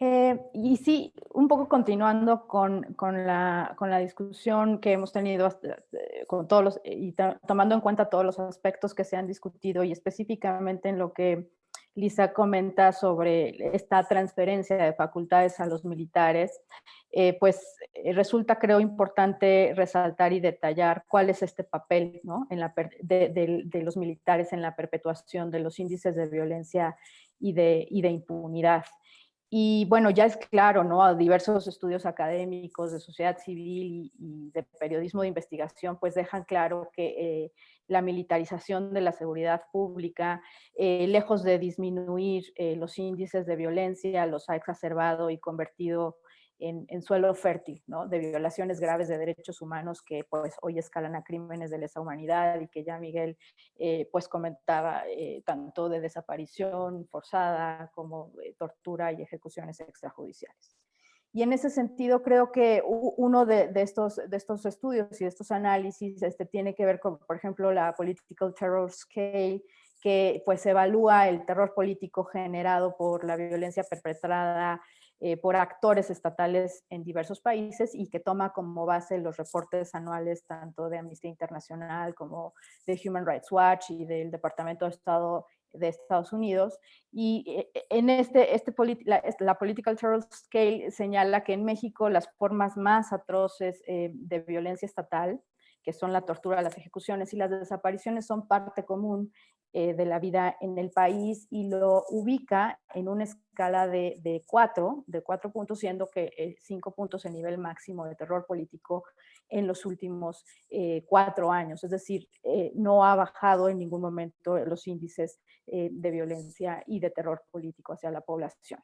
Eh, y sí, un poco continuando con, con, la, con, la, discusión que hemos tenido eh, con todos los, y tomando en cuenta todos los aspectos que se han discutido y específicamente en lo que Lisa comenta sobre esta transferencia de facultades a los militares, eh, pues resulta creo importante resaltar y detallar cuál es este papel ¿no? en la, de, los militares en la perpetuación de los índices de violencia y de, impunidad. Y bueno, ya es claro, ¿no? Diversos estudios académicos de sociedad civil y, de periodismo de investigación, pues dejan claro que eh, la militarización de la seguridad pública, eh, lejos de disminuir eh, los índices de violencia, los ha exacerbado y convertido en, suelo fértil, ¿no? de violaciones graves de derechos humanos que pues, hoy escalan a crímenes de lesa humanidad y que ya Miguel eh, pues, comentaba eh, tanto de desaparición forzada como tortura y ejecuciones extrajudiciales. Y en ese sentido creo que uno de, estos, de estos estudios y de estos análisis este, tiene que ver con, por ejemplo, la Political Terror Scale, que pues evalúa el terror político generado por la violencia perpetrada eh, por actores estatales en diversos países y que toma como base los reportes anuales tanto de Amnistía Internacional como de Human Rights Watch y del Departamento de Estado de Estados Unidos. Y eh, en este, este la, la, Political Terror Scale señala que en México las formas más atroces eh, de violencia estatal que son la tortura, las ejecuciones y las desapariciones, son parte común eh, de la vida en el país y lo ubica en una escala de, de cuatro, de cuatro puntos, siendo que eh, cinco puntos el nivel máximo de terror político en los últimos eh, cuatro años. Es decir, no ha bajado en ningún momento los índices de violencia y de terror político hacia la población.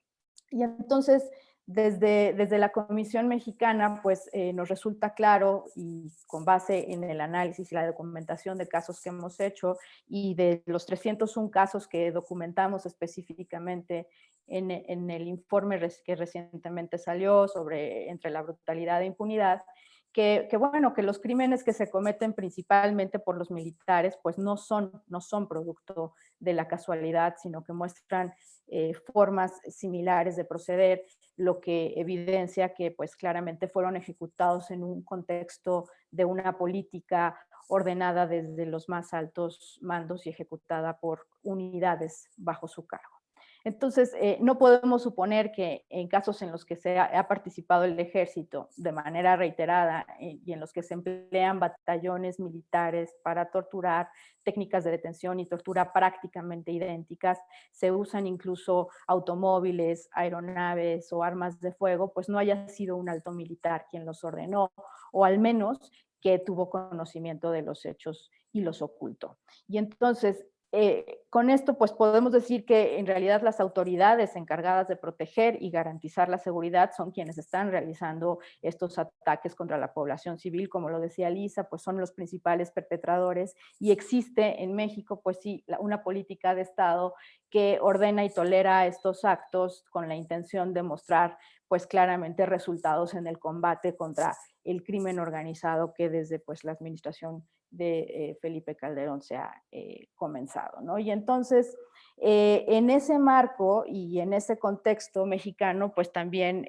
Y entonces, desde, desde la Comisión Mexicana, pues eh, nos resulta claro y con base en el análisis y la documentación de casos que hemos hecho y de los 301 casos que documentamos específicamente en, en el informe que recientemente salió sobre entre la brutalidad e impunidad, que, bueno, que los crímenes que se cometen principalmente por los militares, pues no son, no son producto de la casualidad, sino que muestran eh, formas similares de proceder, lo que evidencia que pues claramente fueron ejecutados en un contexto de una política ordenada desde los más altos mandos y ejecutada por unidades bajo su cargo. Entonces, eh, no podemos suponer que en casos en los que se ha, participado el ejército de manera reiterada eh, y en los que se emplean batallones militares para torturar, técnicas de detención y tortura prácticamente idénticas, se usan incluso automóviles, aeronaves o armas de fuego, pues no haya sido un alto militar quien los ordenó, o al menos que tuvo conocimiento de los hechos y los ocultó. Y entonces, eh, con esto pues podemos decir que en realidad las autoridades encargadas de proteger y garantizar la seguridad son quienes están realizando estos ataques contra la población civil, como lo decía Lisa, pues son los principales perpetradores y existe en México pues sí una política de Estado que ordena y tolera estos actos con la intención de mostrar pues claramente resultados en el combate contra el crimen organizado que desde pues la administración de eh, Felipe Calderón se ha eh, comenzado. ¿no? Y entonces, eh, en ese marco y en ese contexto mexicano, pues también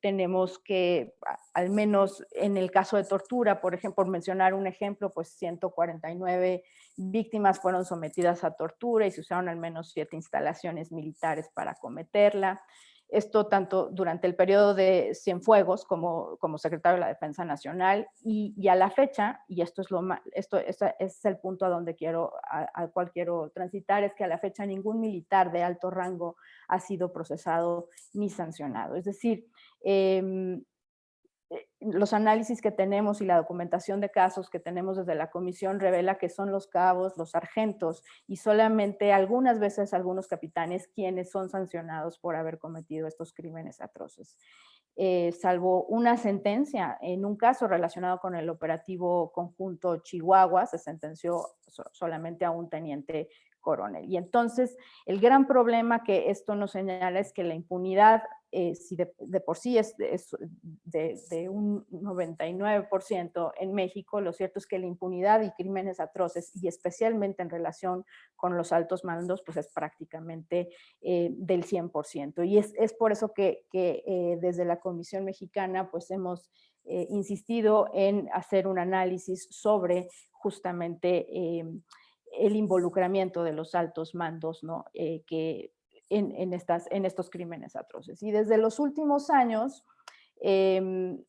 tenemos que, al menos en el caso de tortura, por ejemplo, mencionar un ejemplo, pues 149 víctimas fueron sometidas a tortura y se usaron al menos siete instalaciones militares para cometerla. Esto tanto durante el periodo de Cienfuegos como, como secretario de la Defensa Nacional y, a la fecha, y esto es, lo esto, es el punto a donde quiero, al cual quiero transitar, es que a la fecha ningún militar de alto rango ha sido procesado ni sancionado. Es decir, em, los análisis que tenemos y la documentación de casos que tenemos desde la comisión revela que son los cabos, los sargentos y solamente algunas veces algunos capitanes quienes son sancionados por haber cometido estos crímenes atroces. Eh, salvo una sentencia en un caso relacionado con el operativo conjunto Chihuahua, se sentenció solamente a un teniente coronel. Y entonces el gran problema que esto nos señala es que la impunidad, eh, si de, por sí es, de, un 99% en México, lo cierto es que la impunidad y crímenes atroces, y especialmente en relación con los altos mandos, pues es prácticamente eh, del 100%. Y es, es, por eso que, eh, desde la Comisión Mexicana pues hemos insistido en hacer un análisis sobre justamente el involucramiento de los altos mandos ¿no? Que en, estos crímenes atroces. Y desde los últimos años, em,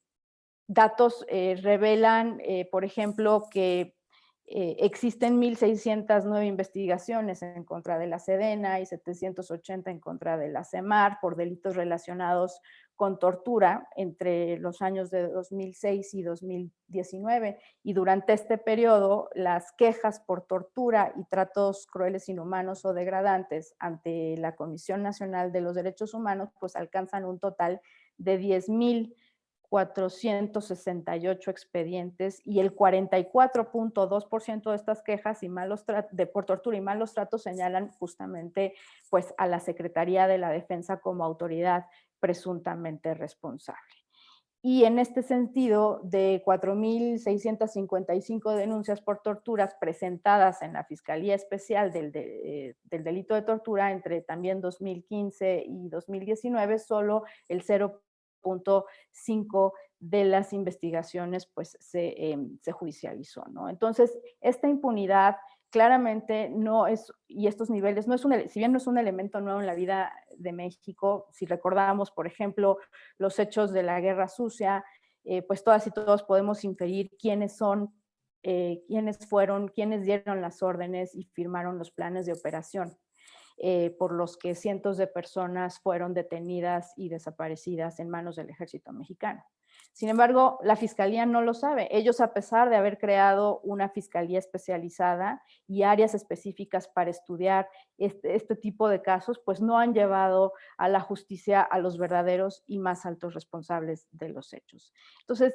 datos eh, revelan, eh, por ejemplo, que existen 1.609 investigaciones en contra de la Sedena y 780 en contra de la CEMAR por delitos relacionados con tortura entre los años de 2006 y 2019 y durante este periodo las quejas por tortura y tratos crueles, inhumanos o degradantes ante la Comisión Nacional de los Derechos Humanos pues alcanzan un total de 10.468 expedientes y el 44.2% de estas quejas y malos de por tortura y malos tratos señalan justamente pues a la Secretaría de la Defensa como autoridad presuntamente responsable. Y en este sentido, de 4.655 denuncias por torturas presentadas en la Fiscalía Especial del, del, Delito de Tortura entre también 2015 y 2019, solo el 0.5 de las investigaciones pues, se, em, se judicializó. ¿no? Entonces, esta impunidad claramente no es, y estos niveles, no es un, si bien no es un elemento nuevo en la vida de México, si recordamos, por ejemplo, los hechos de la guerra sucia, eh, pues todas y todos podemos inferir quiénes son, eh, quiénes fueron, quiénes dieron las órdenes y firmaron los planes de operación. Eh, por los que cientos de personas fueron detenidas y desaparecidas en manos del ejército mexicano. Sin embargo, la fiscalía no lo sabe. Ellos, a pesar de haber creado una fiscalía especializada y áreas específicas para estudiar este, este, tipo de casos, pues no han llevado a la justicia a los verdaderos y más altos responsables de los hechos. Entonces,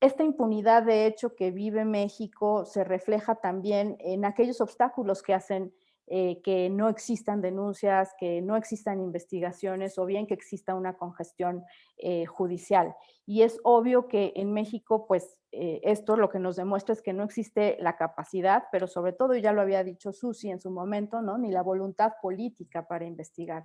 esta impunidad de hecho que vive México se refleja también en aquellos obstáculos que hacen eh, que no existan denuncias, que no existan investigaciones o bien que exista una congestión eh, judicial. Y es obvio que en México, pues eh, esto lo que nos demuestra es que no existe la capacidad, pero sobre todo, ya lo había dicho Susi en su momento, ¿no? ni la voluntad política para investigar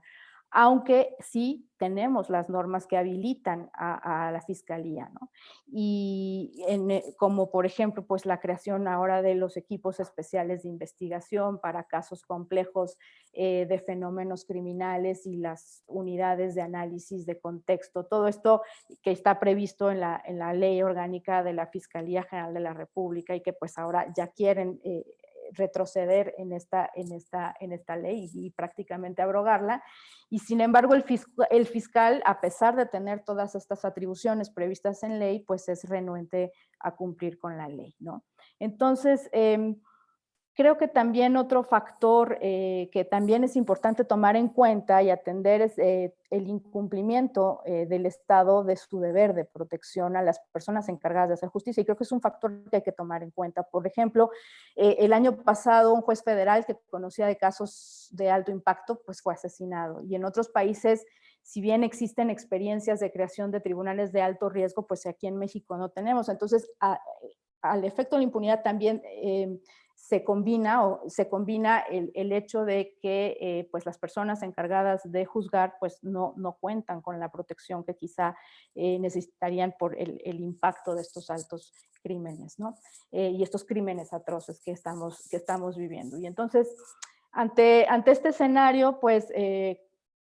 aunque sí tenemos las normas que habilitan a, la fiscalía, ¿no? Y eh, como por ejemplo, pues la creación ahora de los equipos especiales de investigación para casos complejos eh, de fenómenos criminales y las unidades de análisis de contexto, todo esto que está previsto en la, ley orgánica de la Fiscalía General de la República y que pues ahora ya quieren eh, retroceder en esta, en esta, en esta ley y, prácticamente abrogarla. Y sin embargo, el, el fiscal, a pesar de tener todas estas atribuciones previstas en ley, pues es renuente a cumplir con la ley, ¿no? Entonces, eh, Creo que también otro factor eh, que también es importante tomar en cuenta y atender es eh, el incumplimiento eh, del Estado de su deber de protección a las personas encargadas de hacer justicia. Y creo que es un factor que hay que tomar en cuenta. Por ejemplo, el año pasado un juez federal que conocía de casos de alto impacto, pues fue asesinado. Y en otros países, si bien existen experiencias de creación de tribunales de alto riesgo, pues aquí en México no tenemos. Entonces, al efecto de la impunidad también se combina, o se combina el, hecho de que eh, pues las personas encargadas de juzgar pues no, no cuentan con la protección que quizá eh, necesitarían por el, impacto de estos altos crímenes, ¿no? Eh, y estos crímenes atroces que estamos, que estamos viviendo. Y entonces, ante, ante este escenario, pues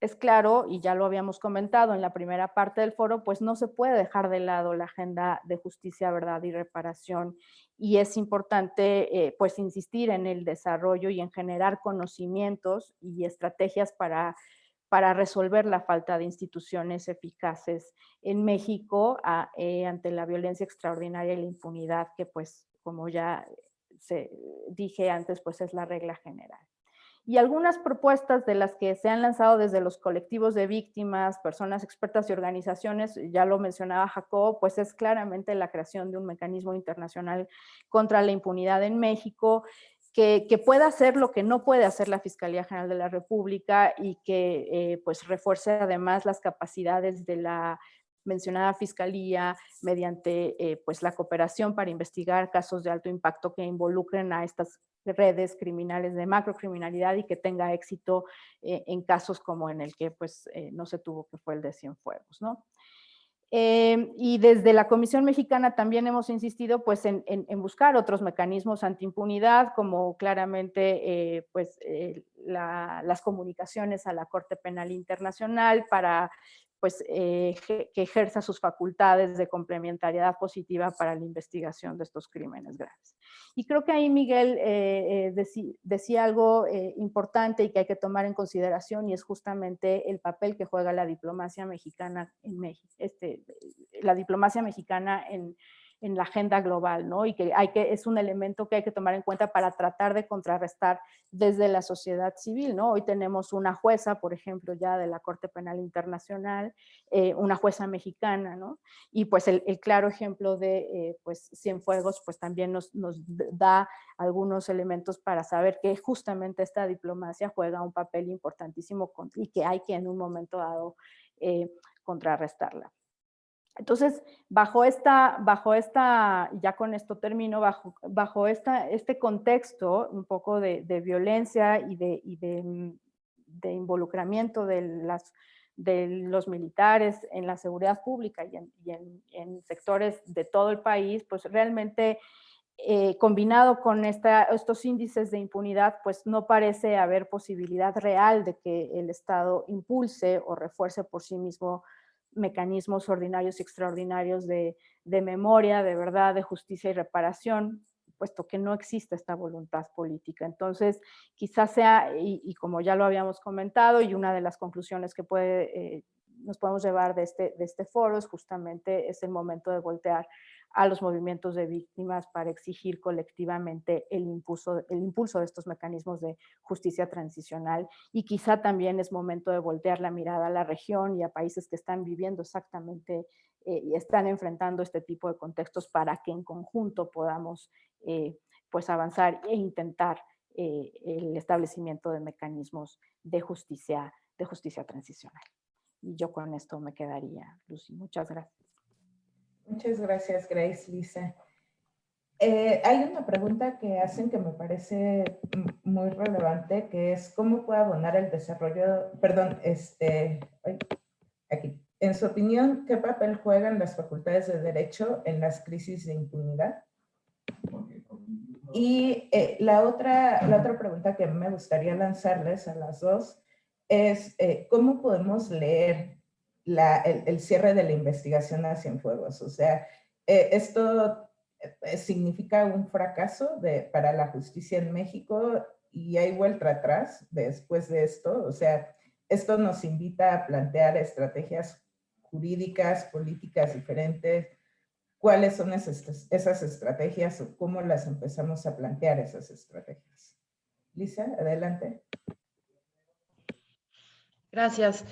es claro, y ya lo habíamos comentado en la primera parte del foro, pues no se puede dejar de lado la agenda de justicia, verdad y reparación. Y es importante eh, pues insistir en el desarrollo y en generar conocimientos y estrategias para, para resolver la falta de instituciones eficaces en México eh, ante la violencia extraordinaria y la impunidad que pues como ya se, dije antes, pues es la regla general. Y algunas propuestas de las que se han lanzado desde los colectivos de víctimas, personas expertas y organizaciones, ya lo mencionaba Jacob, pues es claramente la creación de un mecanismo internacional contra la impunidad en México, que, pueda hacer lo que no puede hacer la Fiscalía General de la República y que eh, pues refuerce además las capacidades de la mencionada fiscalía mediante eh, pues la cooperación para investigar casos de alto impacto que involucren a estas redes criminales de macrocriminalidad y que tenga éxito eh, en casos como en el que pues eh, no se tuvo que fue el de Cienfuegos, ¿no? y desde la Comisión Mexicana también hemos insistido pues, en, buscar otros mecanismos antiimpunidad, como claramente pues, las comunicaciones a la Corte Penal Internacional para pues, eh, que ejerza sus facultades de complementariedad positiva para la investigación de estos crímenes graves. Y creo que ahí Miguel eh, eh, decía algo importante y que hay que tomar en consideración y es justamente el papel que juega la diplomacia mexicana en México, este, la diplomacia mexicana en, en la agenda global, ¿no? Y que, hay que es un elemento que hay que tomar en cuenta para tratar de contrarrestar desde la sociedad civil, ¿no? Hoy tenemos una jueza, por ejemplo, ya de la Corte Penal Internacional, eh, una jueza mexicana, ¿no? Y pues el, claro ejemplo de eh, pues Cienfuegos, pues también nos, nos da algunos elementos para saber que justamente esta diplomacia juega un papel importantísimo y que hay que en un momento dado eh, contrarrestarla. Entonces, bajo esta, bajo esta, ya con esto termino, bajo, bajo esta, este contexto un poco de, violencia y, de, de, involucramiento de, las, de los militares en la seguridad pública y en, sectores de todo el país, pues realmente eh, combinado con esta, estos índices de impunidad, pues no parece haber posibilidad real de que el Estado impulse o refuerce por sí mismo mecanismos ordinarios y extraordinarios de, memoria, de verdad, de justicia y reparación, puesto que no existe esta voluntad política. Entonces, quizás sea, y, como ya lo habíamos comentado, y una de las conclusiones que puede, eh, nos podemos llevar de este, de este foro es justamente es el momento de voltear a los movimientos de víctimas para exigir colectivamente el impulso, el impulso de estos mecanismos de justicia transicional y quizá también es momento de voltear la mirada a la región y a países que están viviendo exactamente eh, y están enfrentando este tipo de contextos para que en conjunto podamos eh, pues avanzar e intentar eh, el establecimiento de mecanismos de justicia, de justicia transicional. Y yo con esto me quedaría, Lucy. Muchas gracias. Muchas gracias, Grace, Lisa. Eh, hay una pregunta que hacen que me parece muy relevante, que es cómo puede abonar el desarrollo, perdón, este, aquí. En su opinión, ¿qué papel juegan las facultades de derecho en las crisis de impunidad? Y eh, la, otra, la otra pregunta que me gustaría lanzarles a las dos es, eh, ¿cómo podemos leer el, cierre de la investigación a Cienfuegos. O sea, eh, esto eh, significa un fracaso para la justicia en México y hay vuelta atrás después de esto. O sea, esto nos invita a plantear estrategias jurídicas, políticas diferentes. ¿Cuáles son esas, esas estrategias o cómo las empezamos a plantear esas estrategias? Lisa, adelante. Gracias.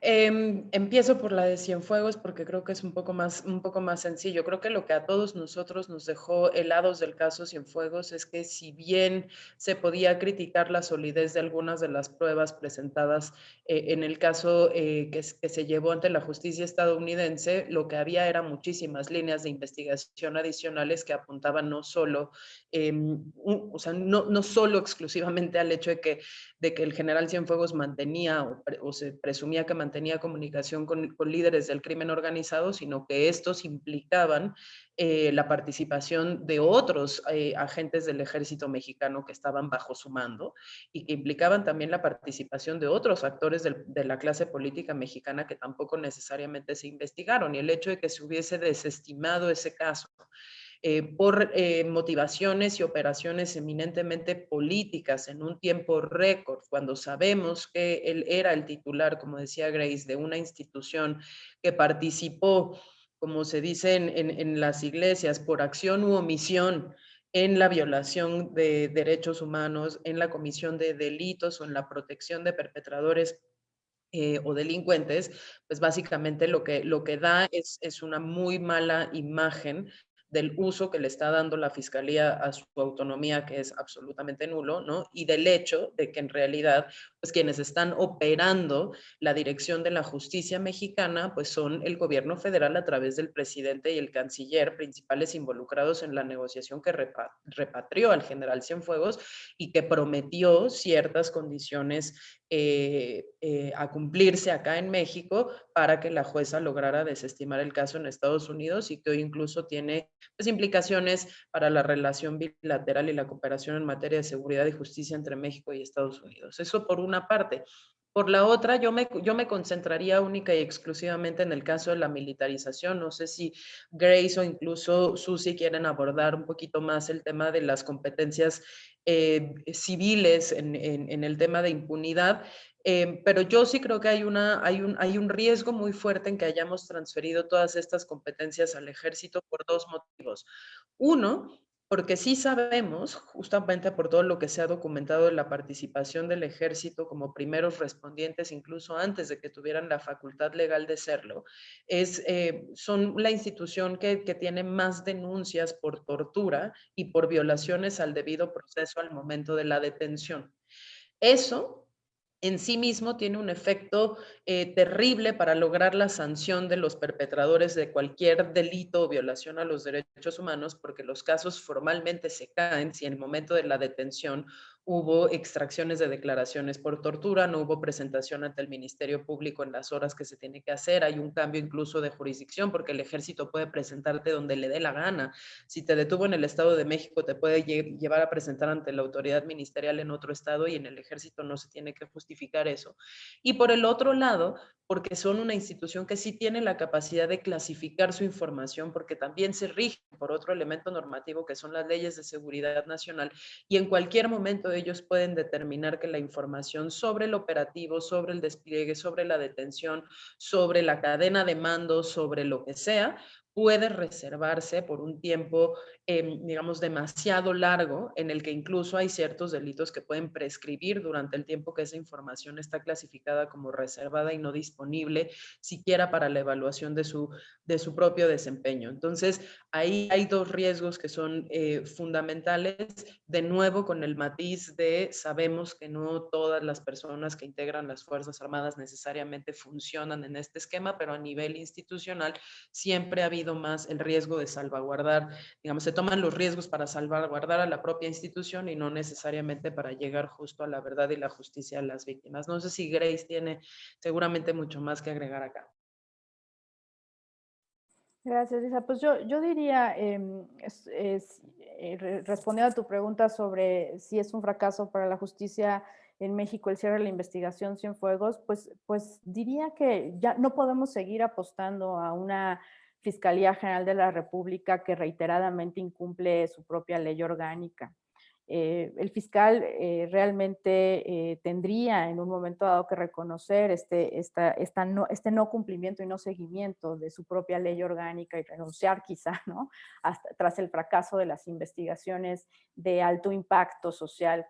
Em, empiezo por la de Cienfuegos porque creo que es un poco, más, un poco más sencillo. Creo que lo que a todos nosotros nos dejó helados del caso Cienfuegos es que si bien se podía criticar la solidez de algunas de las pruebas presentadas eh, en el caso eh, que, se llevó ante la justicia estadounidense, lo que había eran muchísimas líneas de investigación adicionales que apuntaban no solo, em, o sea, no, no, solo exclusivamente al hecho de que, de que el general Cienfuegos mantenía o, o se presumía que mantenía mantenía comunicación con, líderes del crimen organizado, sino que estos implicaban eh, la participación de otros eh, agentes del ejército mexicano que estaban bajo su mando y que implicaban también la participación de otros actores de la clase política mexicana que tampoco necesariamente se investigaron. Y el hecho de que se hubiese desestimado ese caso eh, por eh, motivaciones y operaciones eminentemente políticas en un tiempo récord, cuando sabemos que él era el titular, como decía Grace, de una institución que participó, como se dice en, las iglesias, por acción u omisión en la violación de derechos humanos, en la comisión de delitos o en la protección de perpetradores eh, o delincuentes, pues básicamente lo que, lo que da es, es una muy mala imagen del uso que le está dando la fiscalía a su autonomía, que es absolutamente nulo, ¿no? Y del hecho de que en realidad, pues quienes están operando la dirección de la justicia mexicana, pues son el gobierno federal a través del presidente y el canciller, principales involucrados en la negociación que repatrió al general Cienfuegos y que prometió ciertas condiciones eh, eh, a cumplirse acá en México para que la jueza lograra desestimar el caso en Estados Unidos y que hoy incluso tiene pues, implicaciones para la relación bilateral y la cooperación en materia de seguridad y justicia entre México y Estados Unidos. Eso por una parte. Por la otra, yo me, yo me concentraría única y exclusivamente en el caso de la militarización. No sé si Grace o incluso Susi quieren abordar un poquito más el tema de las competencias eh, civiles en, en, el tema de impunidad, eh, pero yo sí creo que hay, una, hay, un, hay un riesgo muy fuerte en que hayamos transferido todas estas competencias al ejército por dos motivos. Uno, porque sí sabemos, justamente por todo lo que se ha documentado de la participación del ejército como primeros respondientes, incluso antes de que tuvieran la facultad legal de serlo, es, eh, son la institución que, que tiene más denuncias por tortura y por violaciones al debido proceso al momento de la detención. Eso en sí mismo tiene un efecto eh, terrible para lograr la sanción de los perpetradores de cualquier delito o violación a los derechos humanos, porque los casos formalmente se caen si en el momento de la detención hubo extracciones de declaraciones por tortura, no hubo presentación ante el Ministerio Público en las horas que se tiene que hacer, hay un cambio incluso de jurisdicción porque el ejército puede presentarte donde le dé la gana. Si te detuvo en el Estado de México, te puede llevar a presentar ante la autoridad ministerial en otro estado y en el ejército no se tiene que justificar eso. Y por el otro lado, porque son una institución que sí tiene la capacidad de clasificar su información, porque también se rige por otro elemento normativo que son las leyes de seguridad nacional y en cualquier momento ellos pueden determinar que la información sobre el operativo, sobre el despliegue, sobre la detención, sobre la cadena de mando, sobre lo que sea, puede reservarse por un tiempo, em, digamos, demasiado largo, en el que incluso hay ciertos delitos que pueden prescribir durante el tiempo que esa información está clasificada como reservada y no disponible, siquiera para la evaluación de su, de su propio desempeño. Entonces, ahí hay dos riesgos que son eh, fundamentales, de nuevo con el matiz de sabemos que no todas las personas que integran las Fuerzas Armadas necesariamente funcionan en este esquema, pero a nivel institucional siempre ha habido más el riesgo de salvaguardar, digamos, se toman los riesgos para salvaguardar a la propia institución y no necesariamente para llegar justo a la verdad y la justicia a las víctimas. No sé si Grace tiene seguramente mucho más que agregar acá. Gracias, Lisa. Pues yo, yo diría, em, eh, respondiendo a tu pregunta sobre si es un fracaso para la justicia en México el cierre de la investigación Cienfuegos, pues, pues diría que ya no podemos seguir apostando a una Fiscalía General de la República que reiteradamente incumple su propia ley orgánica. Eh, el fiscal eh, realmente eh, tendría en un momento dado que reconocer este, esta, no, este no cumplimiento y no seguimiento de su propia ley orgánica y renunciar quizá, ¿no? Tras el fracaso de las investigaciones de alto impacto social.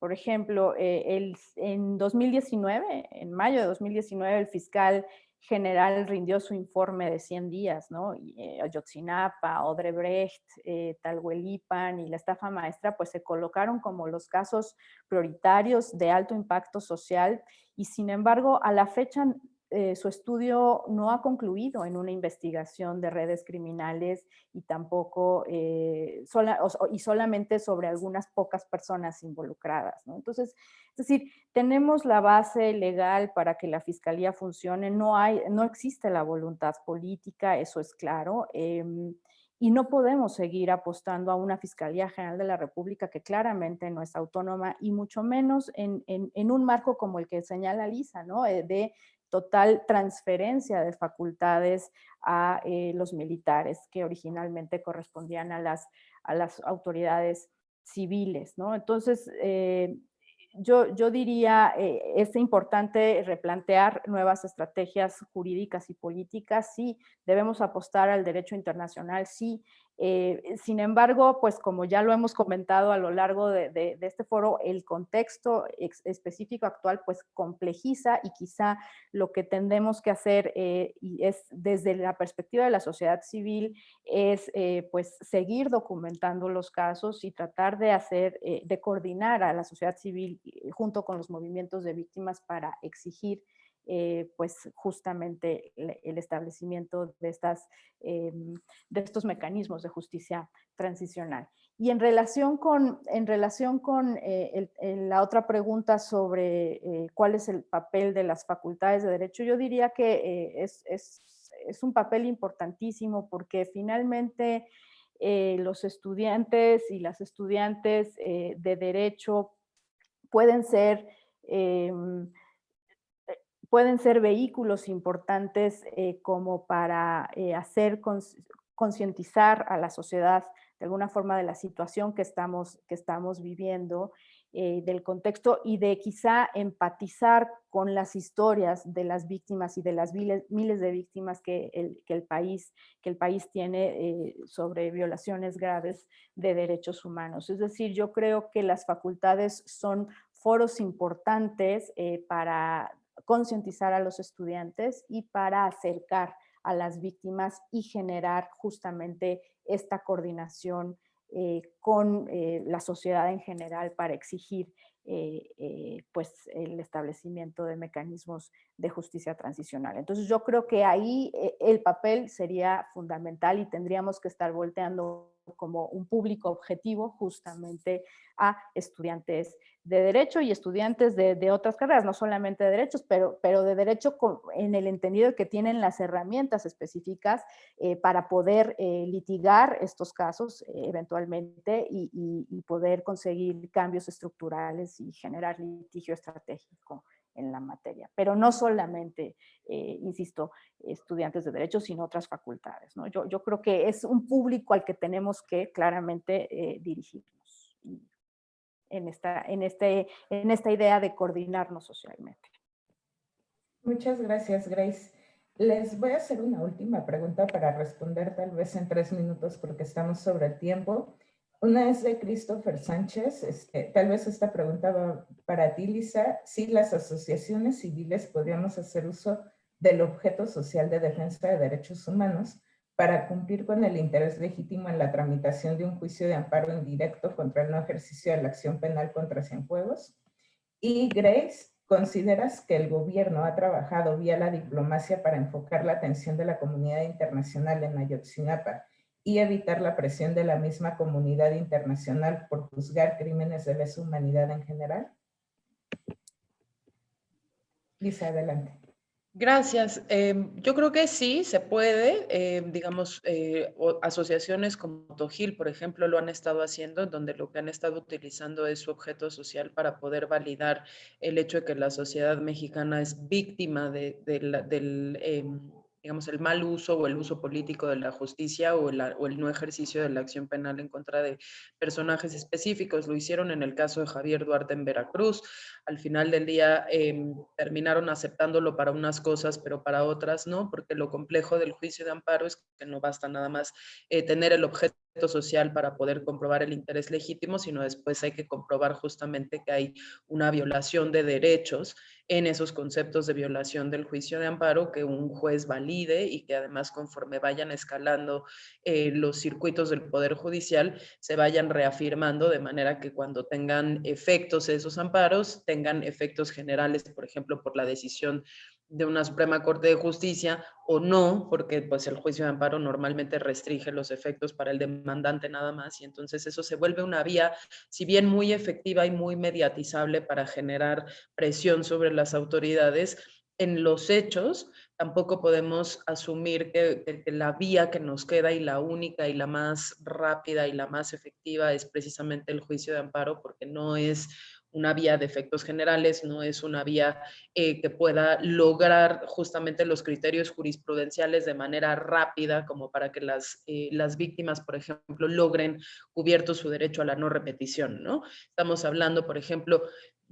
Por ejemplo, el, en 2019, en mayo de 2019, el fiscal general rindió su informe de 100 días, ¿no? Y, eh, Ayotzinapa, Odrebrecht, eh, Talhuelipan y la estafa maestra, pues se colocaron como los casos prioritarios de alto impacto social y sin embargo a la fecha eh, su estudio no ha concluido en una investigación de redes criminales y tampoco, eh, y solamente sobre algunas pocas personas involucradas. Entonces, es decir, tenemos la base legal para que la fiscalía funcione, no, hay, no existe la voluntad política, eso es claro. Em, y no podemos seguir apostando a una Fiscalía General de la República que claramente no es autónoma y mucho menos en, un marco como el que señala Lisa, ¿no? Eh, de total transferencia de facultades a eh, los militares que originalmente correspondían a las, a las autoridades civiles, ¿no? Entonces, eh, yo, yo diría, eh, es importante replantear nuevas estrategias jurídicas y políticas, sí, debemos apostar al derecho internacional, sí, eh, sin embargo, pues como ya lo hemos comentado a lo largo de, este foro, el contexto específico actual pues complejiza y quizá lo que tendemos que hacer eh, y es desde la perspectiva de la sociedad civil es eh, pues seguir documentando los casos y tratar de hacer, de coordinar a la sociedad civil junto con los movimientos de víctimas para exigir eh, pues justamente el, establecimiento de, estas, em, de estos mecanismos de justicia transicional. Y en relación con, en relación con eh, la otra pregunta sobre eh, cuál es el papel de las facultades de derecho, yo diría que es, es, es, un papel importantísimo porque finalmente los estudiantes y las estudiantes de derecho pueden ser em, pueden ser vehículos importantes eh, como para eh, hacer concientizar a la sociedad de alguna forma de la situación que estamos, que estamos viviendo, eh, del contexto y de quizá empatizar con las historias de las víctimas y de las miles, miles de víctimas que el, que el, país, que el país tiene sobre violaciones graves de derechos humanos. Es decir, yo creo que las facultades son foros importantes para concientizar a los estudiantes y para acercar a las víctimas y generar justamente esta coordinación eh, con eh, la sociedad en general para exigir eh, pues el establecimiento de mecanismos de justicia transicional. Entonces yo creo que ahí el papel sería fundamental y tendríamos que estar volteando como un público objetivo justamente a estudiantes de derecho y estudiantes de, otras carreras, no solamente de derechos, pero, pero de derecho en el entendido que tienen las herramientas específicas eh, para poder eh, litigar estos casos eh, eventualmente y, poder conseguir cambios estructurales y generar litigio estratégico en la materia. Pero no solamente, insisto, estudiantes de derecho, sino otras facultades. ¿no? Yo, yo, creo que es un público al que tenemos que claramente dirigirnos en esta, en, este, en esta idea de coordinarnos socialmente. Muchas gracias, Grace. Les voy a hacer una última pregunta para responder tal vez en tres minutos porque estamos sobre el tiempo. Una es de Christopher Sánchez. Este, tal vez esta pregunta va para ti, Lisa. Si las asociaciones civiles podríamos hacer uso del objeto social de defensa de derechos humanos para cumplir con el interés legítimo en la tramitación de un juicio de amparo indirecto contra el no ejercicio de la acción penal contra Cienfuegos. Y Grace, ¿consideras que el gobierno ha trabajado vía la diplomacia para enfocar la atención de la comunidad internacional en Ayotzinapa y evitar la presión de la misma comunidad internacional por juzgar crímenes de lesa humanidad en general? Lisa, adelante. Gracias. Em, yo creo que sí, se puede. Em, digamos, eh, asociaciones como Tojil, por ejemplo, lo han estado haciendo, donde lo que han estado utilizando es su objeto social para poder validar el hecho de que la sociedad mexicana es víctima de, del... Digamos, el mal uso o el uso político de la justicia o, o, el no ejercicio de la acción penal en contra de personajes específicos. Lo hicieron en el caso de Javier Duarte en Veracruz. Al final del día em, terminaron aceptándolo para unas cosas, pero para otras no, porque lo complejo del juicio de amparo es que no basta nada más eh, tener el objeto social para poder comprobar el interés legítimo, sino después hay que comprobar justamente que hay una violación de derechos en esos conceptos de violación del juicio de amparo que un juez valide y que además conforme vayan escalando eh, los circuitos del Poder Judicial se vayan reafirmando de manera que cuando tengan efectos esos amparos tengan efectos generales, por ejemplo, por la decisión de una Suprema Corte de Justicia o no, porque pues el juicio de amparo normalmente restringe los efectos para el demandante nada más y entonces eso se vuelve una vía, si bien muy efectiva y muy mediatizable para generar presión sobre las autoridades, en los hechos tampoco podemos asumir que, la vía que nos queda y la única y la más rápida y la más efectiva es precisamente el juicio de amparo porque no es una vía de efectos generales, no es una vía eh, que pueda lograr justamente los criterios jurisprudenciales de manera rápida, como para que las, eh, las víctimas, por ejemplo, logren cubierto su derecho a la no repetición. ¿no? Estamos hablando, por ejemplo,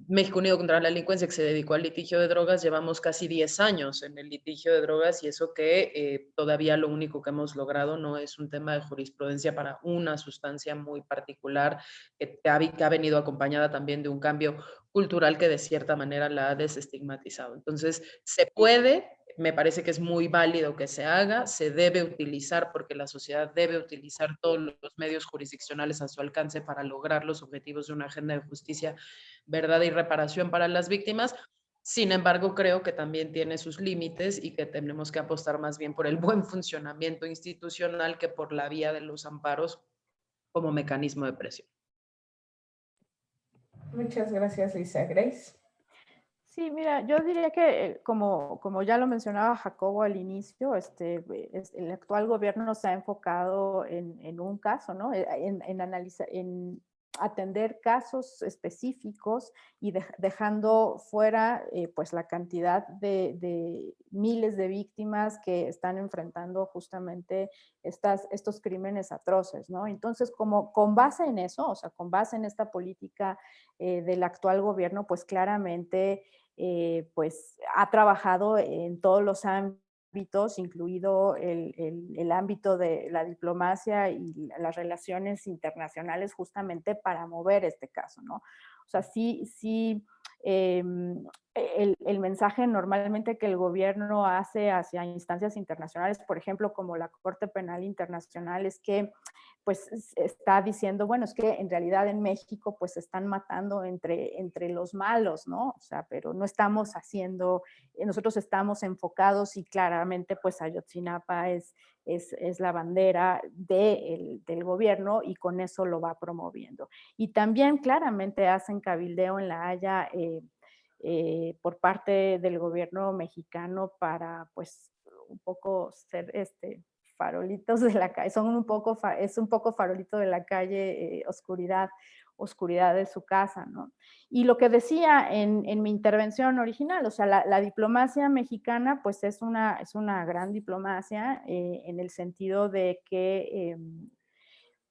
México Unido contra la Delincuencia, que se dedicó al litigio de drogas, llevamos casi 10 años en el litigio de drogas y eso que eh, todavía lo único que hemos logrado no es un tema de jurisprudencia para una sustancia muy particular que ha, que ha venido acompañada también de un cambio cultural que de cierta manera la ha desestigmatizado. Entonces, se puede, me parece que es muy válido que se haga, se debe utilizar porque la sociedad debe utilizar todos los medios jurisdiccionales a su alcance para lograr los objetivos de una agenda de justicia, verdad y reparación para las víctimas. Sin embargo, creo que también tiene sus límites y que tenemos que apostar más bien por el buen funcionamiento institucional que por la vía de los amparos como mecanismo de presión. Muchas gracias, Lisa. Grace. Sí, mira, yo diría que eh, como, como ya lo mencionaba Jacobo al inicio, este, el actual gobierno se ha enfocado en, en un caso, ¿no? Eh, en, analizar, en atender casos específicos y dejando fuera eh, pues la cantidad de, miles de víctimas que están enfrentando justamente estas, estos crímenes atroces, ¿no? Entonces, como con base en eso, o sea, con base en esta política eh, del actual gobierno, pues claramente eh, pues ha trabajado en todos los ámbitos incluido el, ámbito de la diplomacia y las relaciones internacionales justamente para mover este caso, ¿no? O sea, sí, sí, em, el, mensaje normalmente que el gobierno hace hacia instancias internacionales, por ejemplo, como la Corte Penal Internacional, es que pues está diciendo, bueno, es que en realidad en México pues están matando entre, entre los malos, ¿no? O sea, pero no estamos haciendo, nosotros estamos enfocados y claramente pues Ayotzinapa es, es, es la bandera de del gobierno y con eso lo va promoviendo. Y también claramente hacen cabildeo en La Haya eh, eh, por parte del gobierno mexicano para pues un poco ser este farolitos de la calle, son un poco, es un poco farolito de la calle, eh, oscuridad, oscuridad de su casa, ¿no? Y lo que decía en, en mi intervención original, o sea, la, diplomacia mexicana, pues es una, es una gran diplomacia eh, en el sentido de que em,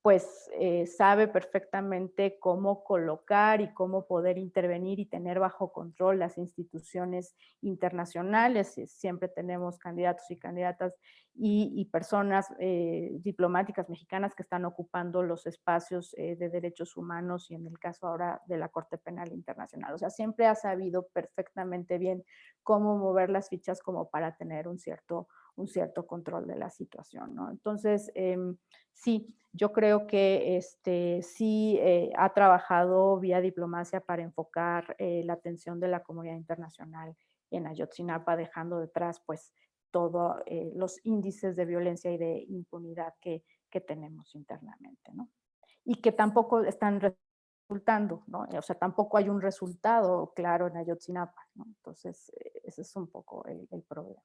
pues eh, sabe perfectamente cómo colocar y cómo poder intervenir y tener bajo control las instituciones internacionales. Siempre tenemos candidatos y candidatas y, personas eh, diplomáticas mexicanas que están ocupando los espacios eh, de derechos humanos y en el caso ahora de la Corte Penal Internacional. O sea, siempre ha sabido perfectamente bien cómo mover las fichas como para tener un cierto un cierto control de la situación. ¿no? Entonces, em, sí, yo creo que este, sí eh, ha trabajado vía diplomacia para enfocar eh, la atención de la comunidad internacional en Ayotzinapa, dejando detrás pues todos eh, los índices de violencia y de impunidad que, que tenemos internamente. ¿no? Y que tampoco están resultando, ¿no? O sea, tampoco hay un resultado claro en Ayotzinapa, ¿no? Entonces, ese es un poco el, el problema.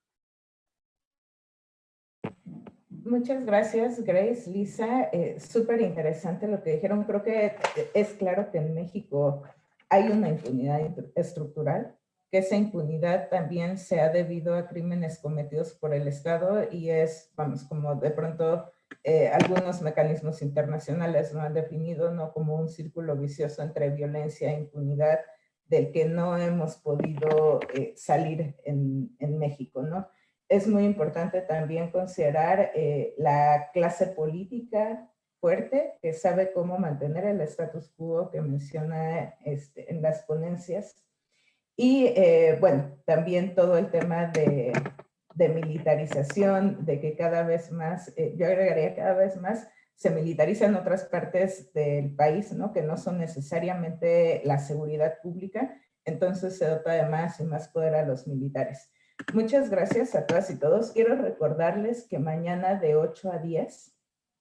Muchas gracias, Grace, Lisa. Eh, Súper interesante lo que dijeron. Creo que es claro que en México hay una impunidad estructural, que esa impunidad también se ha debido a crímenes cometidos por el Estado y es, vamos, como de pronto eh, algunos mecanismos internacionales lo han definido, ¿no? Como un círculo vicioso entre violencia e impunidad del que no hemos podido eh, salir en, en México, ¿no? Es muy importante también considerar eh, la clase política fuerte que sabe cómo mantener el status quo que menciona este, en las ponencias. Y eh, bueno, también todo el tema de, militarización, de que cada vez más, eh, yo agregaría cada vez más, se militarizan otras partes del país, ¿no? que no son necesariamente la seguridad pública, entonces se dota de más y más poder a los militares. Muchas gracias a todas y todos. Quiero recordarles que mañana de 8 a 10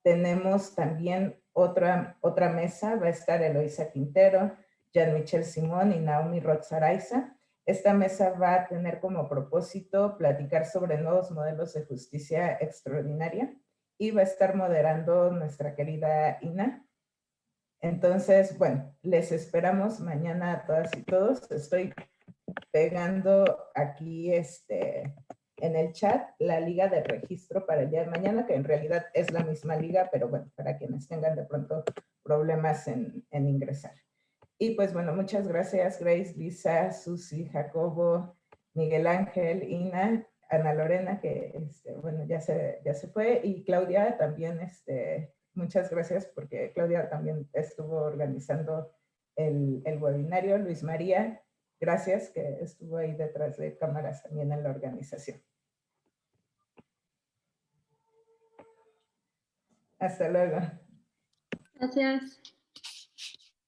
tenemos también otra, otra mesa. Va a estar Eloisa Quintero, Jean-Michel Simón y Naomi Rotzaraiza. Esta mesa va a tener como propósito platicar sobre nuevos modelos de justicia extraordinaria y va a estar moderando nuestra querida Ina. Entonces, bueno, les esperamos mañana a todas y todos. Estoy pegando aquí este, en el chat la liga de registro para el día de mañana, que en realidad es la misma liga, pero bueno, para quienes tengan de pronto problemas en, en ingresar. Y pues bueno, muchas gracias Grace, Lisa, Susi, Jacobo, Miguel Ángel, Ina, Ana Lorena, que este, bueno, ya se, ya se fue, y Claudia también, este, muchas gracias porque Claudia también estuvo organizando el, el webinario, Luis María, gracias que estuvo ahí detrás de cámaras también en la organización. Hasta luego. Gracias.